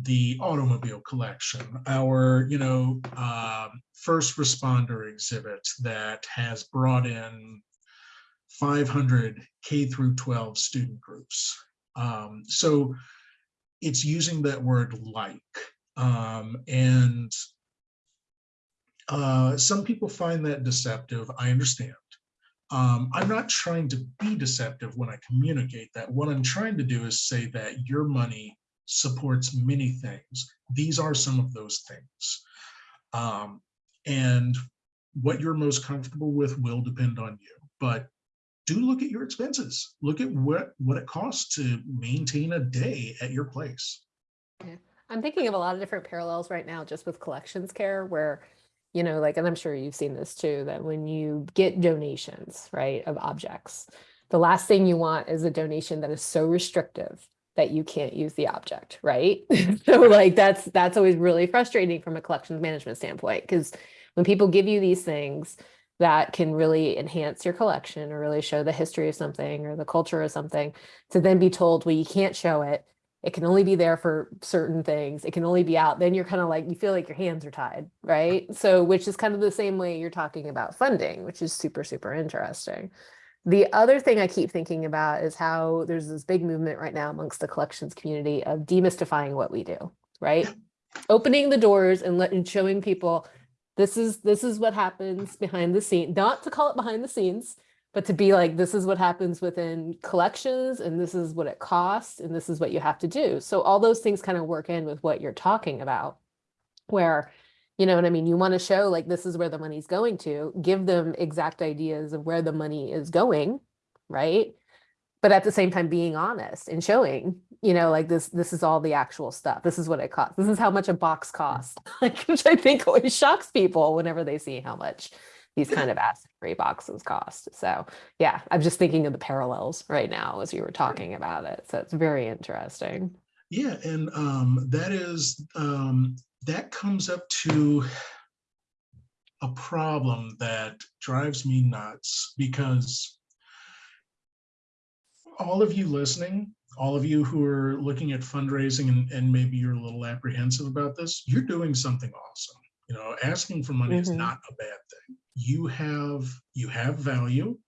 [SPEAKER 2] the automobile collection, our, you know, um, first responder exhibit that has brought in 500 K through 12 student groups. Um, so it's using that word like, um, and uh, some people find that deceptive. I understand. Um, I'm not trying to be deceptive when I communicate that. What I'm trying to do is say that your money supports many things. These are some of those things. Um, and what you're most comfortable with will depend on you. But do look at your expenses. Look at what, what it costs to maintain a day at your place.
[SPEAKER 1] I'm thinking of a lot of different parallels right now just with collections care where, you know, like, and I'm sure you've seen this too, that when you get donations, right, of objects, the last thing you want is a donation that is so restrictive that you can't use the object, right? so like that's that's always really frustrating from a collections management standpoint because when people give you these things that can really enhance your collection or really show the history of something or the culture of something to then be told, well, you can't show it it can only be there for certain things it can only be out then you're kind of like you feel like your hands are tied right? So which is kind of the same way you're talking about funding which is super super interesting. The other thing i keep thinking about is how there's this big movement right now amongst the collections community of demystifying what we do right? Opening the doors and letting showing people this is this is what happens behind the scene not to call it behind the scenes but to be like, this is what happens within collections and this is what it costs and this is what you have to do. So all those things kind of work in with what you're talking about where, you know what I mean? You want to show like, this is where the money's going to give them exact ideas of where the money is going. Right. But at the same time, being honest and showing, you know, like this, this is all the actual stuff. This is what it costs. This is how much a box mm. costs, like, which I think always shocks people whenever they see how much these kind of acid free boxes cost. So yeah, I'm just thinking of the parallels right now as you were talking about it. So it's very interesting.
[SPEAKER 2] Yeah, and um, that is um, that comes up to a problem that drives me nuts because all of you listening, all of you who are looking at fundraising and, and maybe you're a little apprehensive about this, you're doing something awesome. You know, asking for money mm -hmm. is
[SPEAKER 1] Mm-hmm.
[SPEAKER 2] not a bad thing you have you have value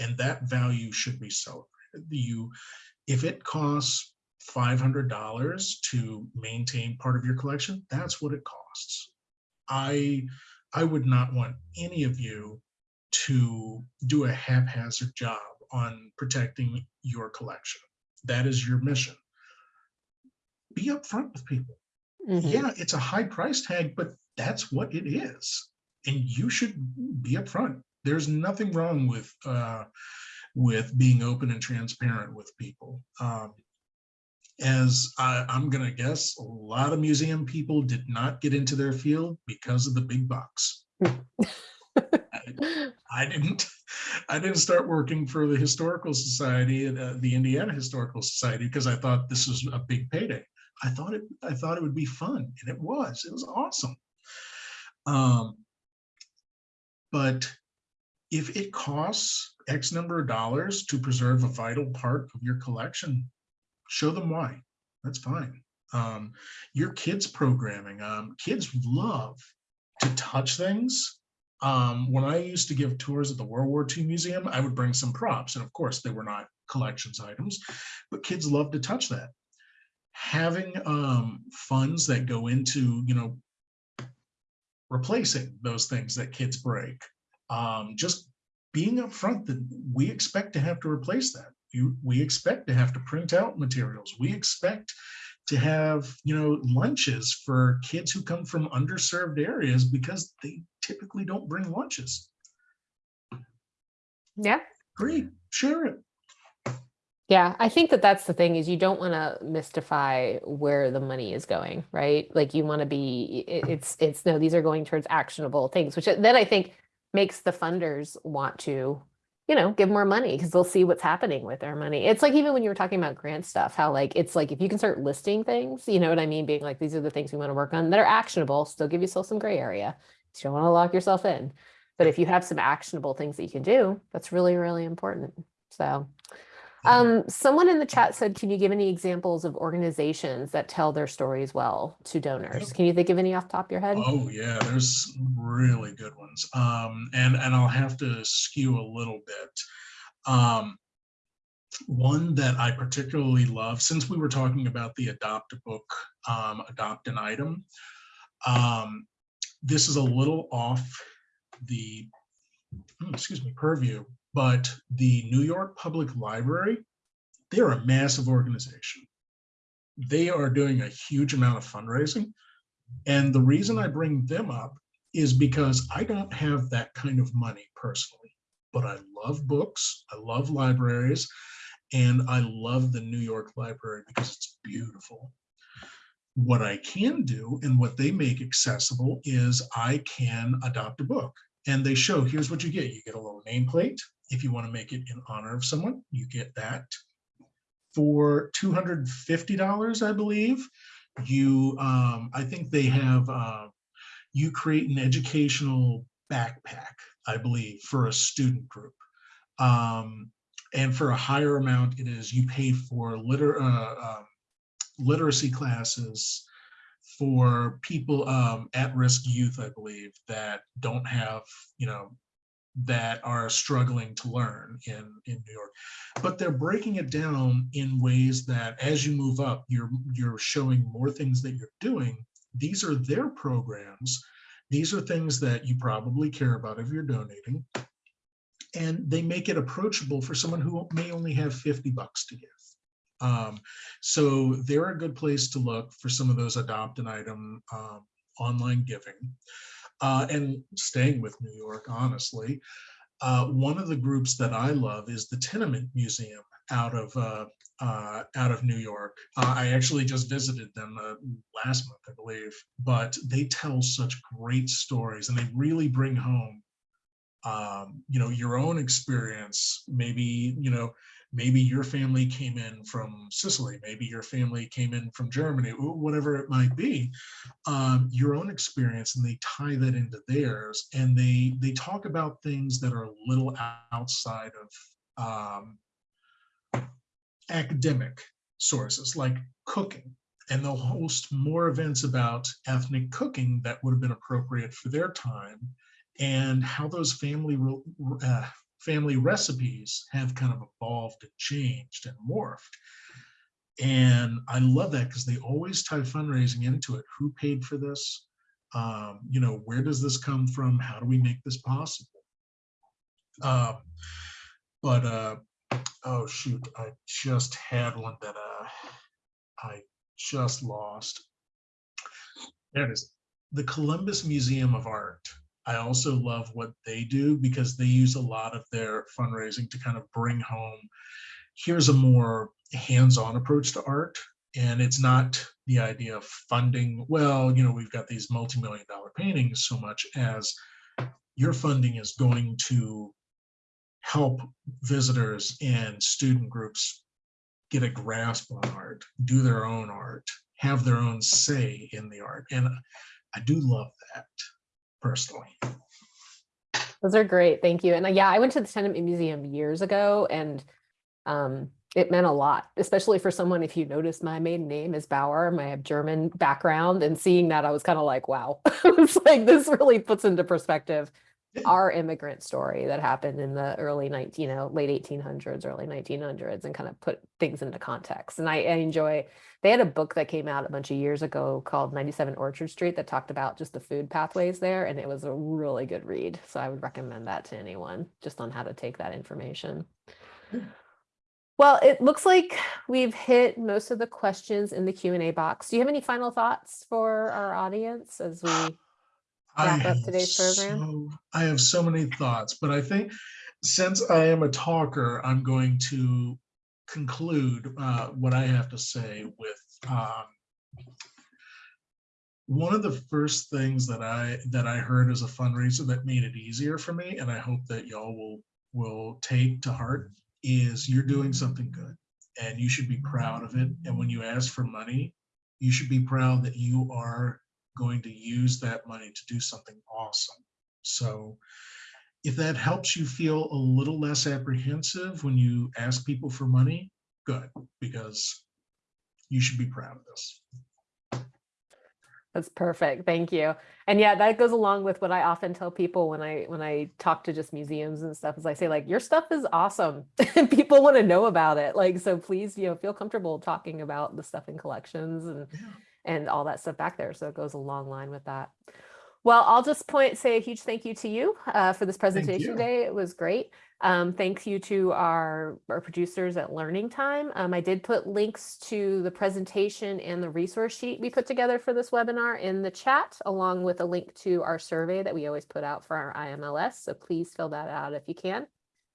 [SPEAKER 2] and that value should be celebrated you if it costs $500 to maintain part of your collection that's what it costs i i would not want any of you to do a haphazard job on protecting your collection that is your mission be upfront with people
[SPEAKER 1] Mhm.
[SPEAKER 2] yeah it's a high price tag but that's what it is and you should be upfront. There's nothing wrong with uh, with being open and transparent with people. Um, as I, I'm gonna guess, a lot of museum people did not get into their field because of the big bucks. I, I didn't. I didn't start working for the historical society, uh, the Indiana Historical Society, because I thought this was a big payday. I thought it. I thought it would be fun, and it was. It was awesome. Um, but if it costs X number of dollars to preserve a vital part of your collection, show them why. That's fine. Um, your kids programming, um, kids love to touch things. Um, when I used to give tours at the World War II Museum, I would bring some props. And of course, they were not collections items, but kids love to touch that. Having um, funds that go into, you know, replacing those things that kids break. Um, just being upfront that we expect to have to replace that. You, we expect to have to print out materials. We expect to have, you know, lunches for kids who come from underserved areas because they typically don't bring lunches.
[SPEAKER 1] Yeah.
[SPEAKER 2] Great, share it.
[SPEAKER 1] Yeah, I think that that's the thing is you don't want to mystify where the money is going, right? Like you want to be it, mm-hmm. it's it's no these are going towards actionable things, which then I think makes the funders want to, you know, give more money because they'll see what's happening with their money. It's like even when you were talking about grant stuff, how like it's like if you can start listing things, you know what I mean, being like these are the things we want to work on that are actionable, still give yourself some gray area. You don't want to lock yourself in. But if you have some actionable things that you can do, that's really, really important. So Um, someone in the chat said, can you give any examples of organizations that tell their stories well to donors? Can you think of any off the top of your head?
[SPEAKER 2] Oh yeah, there's really good ones. Um, and and I'll have to skew a little bit. Um, one that I particularly love, since we were talking about the adopt a book, um, adopt an item. Um, this is a little off the, oh, excuse me, purview, but the New York Public Library, they're a massive organization. They are doing a huge amount of fundraising. And the reason I bring them up is because I don't have that kind of money personally, but I love books, I love libraries, and I love the New York Library because it's beautiful. What I can do and what they make accessible is I can adopt a book and they show here's what you get. You get a little nameplate. If you want to make it in honor of someone, you get that. For $250, I believe, you, um, I think they have, uh, you create an educational backpack, I believe, for a student group. Um, and for a higher amount, it is you pay for liter, uh, um, literacy classes for people, um, at-risk youth, I believe, that don't have, you know, that are struggling to learn in, in New York. But they're breaking it down in ways that as you move up, you're, you're showing more things that you're doing. These are their programs. These are things that you probably care about if you're donating. And they make it approachable for someone who may only have 50 bucks to give. Um, so they're a good place to look for some of those adopt an item um, online giving. Uh, and staying with New York, honestly, uh, one of the groups that I love is the Tenement Museum out of uh, uh out of New York. Uh, I actually just visited them uh, last month, I believe, but they tell such great stories and they really bring home, um, you know, your own experience. Maybe you know maybe your family came in from Sicily, maybe your family came in from Germany, whatever it might be, um, your own experience, and they tie that into theirs, and they they talk about things that are a little outside of um, academic sources, like cooking. And they'll host more events about ethnic cooking that would have been appropriate for their time and how those family uh, family recipes have kind of evolved and changed and morphed. And I love that because they always tie fundraising into it. Who paid for this? Um, you know, where does this come from? How do we make this possible? Um, but uh, oh shoot, I just had one that uh, I just lost. There it is. The Columbus Museum of Art I also love what they do because they use a lot of their fundraising to kind of bring home, here's a more hands-on approach to art. And it's not the idea of funding, well, you know, we've got these multi-million dollar paintings so much as your funding is going to help visitors and student groups get a grasp on art, do their own art, have their own say in the art. And I do love that personally.
[SPEAKER 1] Those are great. Thank you. And uh, yeah, I went to the Tenement Museum years ago and um, it meant a lot, especially for someone, if you notice my maiden name is Bauer, I have German background and seeing that I was kind of like, wow, it's like this really puts into perspective our immigrant story that happened in the early 19, you know, late 1800s, early 1900s and kind of put things into context. And I, I, enjoy, they had a book that came out a bunch of years ago called 97 Orchard Street that talked about just the food pathways there. And it was a really good read. So I would recommend that to anyone just on how to take that information. Well, it looks like we've hit most of the questions in the Q&A box. Do you have any final thoughts for our audience as we wrap up today's program?
[SPEAKER 2] So, I have so many thoughts, but I think since I am a talker, I'm going to conclude uh, what I have to say with um, one of the first things that I that I heard as a fundraiser that made it easier for me, and I hope that y'all will will take to heart, is you're doing something good and you should be proud of it. And when you ask for money, you should be proud that you are going to use that money to do something awesome. So if that helps you feel a little less apprehensive when you ask people for money, good, because you should be proud of this.
[SPEAKER 1] That's perfect. Thank you. And yeah, that goes along with what I often tell people when I when I talk to just museums and stuff is I say like your stuff is awesome and people want to know about it. Like so please, you know, feel comfortable talking about the stuff in collections and
[SPEAKER 2] Yeah.
[SPEAKER 1] And all that stuff back there. So it goes a long line with that. Well, I'll just point say a huge thank you to you uh, for this presentation today. It was great. Um, thank you to our, our producers at Learning Time. Um, I did put links to the presentation and the resource sheet we put together for this webinar in the chat, along with a link to our survey that we always put out for our IMLS. So please fill that out if you can.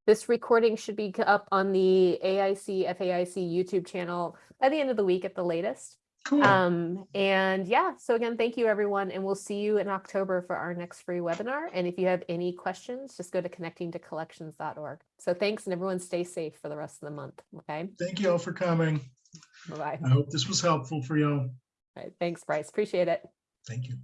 [SPEAKER 1] This recording should be up on the AIC FAIC YouTube channel by the end of the week at the latest.
[SPEAKER 2] Cool.
[SPEAKER 1] Um, and yeah, so again, thank you everyone, and we'll see you in October for our next free webinar. And if you have any questions, just go to connectingtocollections.org. So thanks and everyone stay safe for the rest of the month. Okay,
[SPEAKER 2] Thank you all for coming.
[SPEAKER 1] bye-bye.
[SPEAKER 2] I hope this was helpful for you. all.
[SPEAKER 1] All right, thanks, Bryce. Appreciate it.
[SPEAKER 2] Thank you.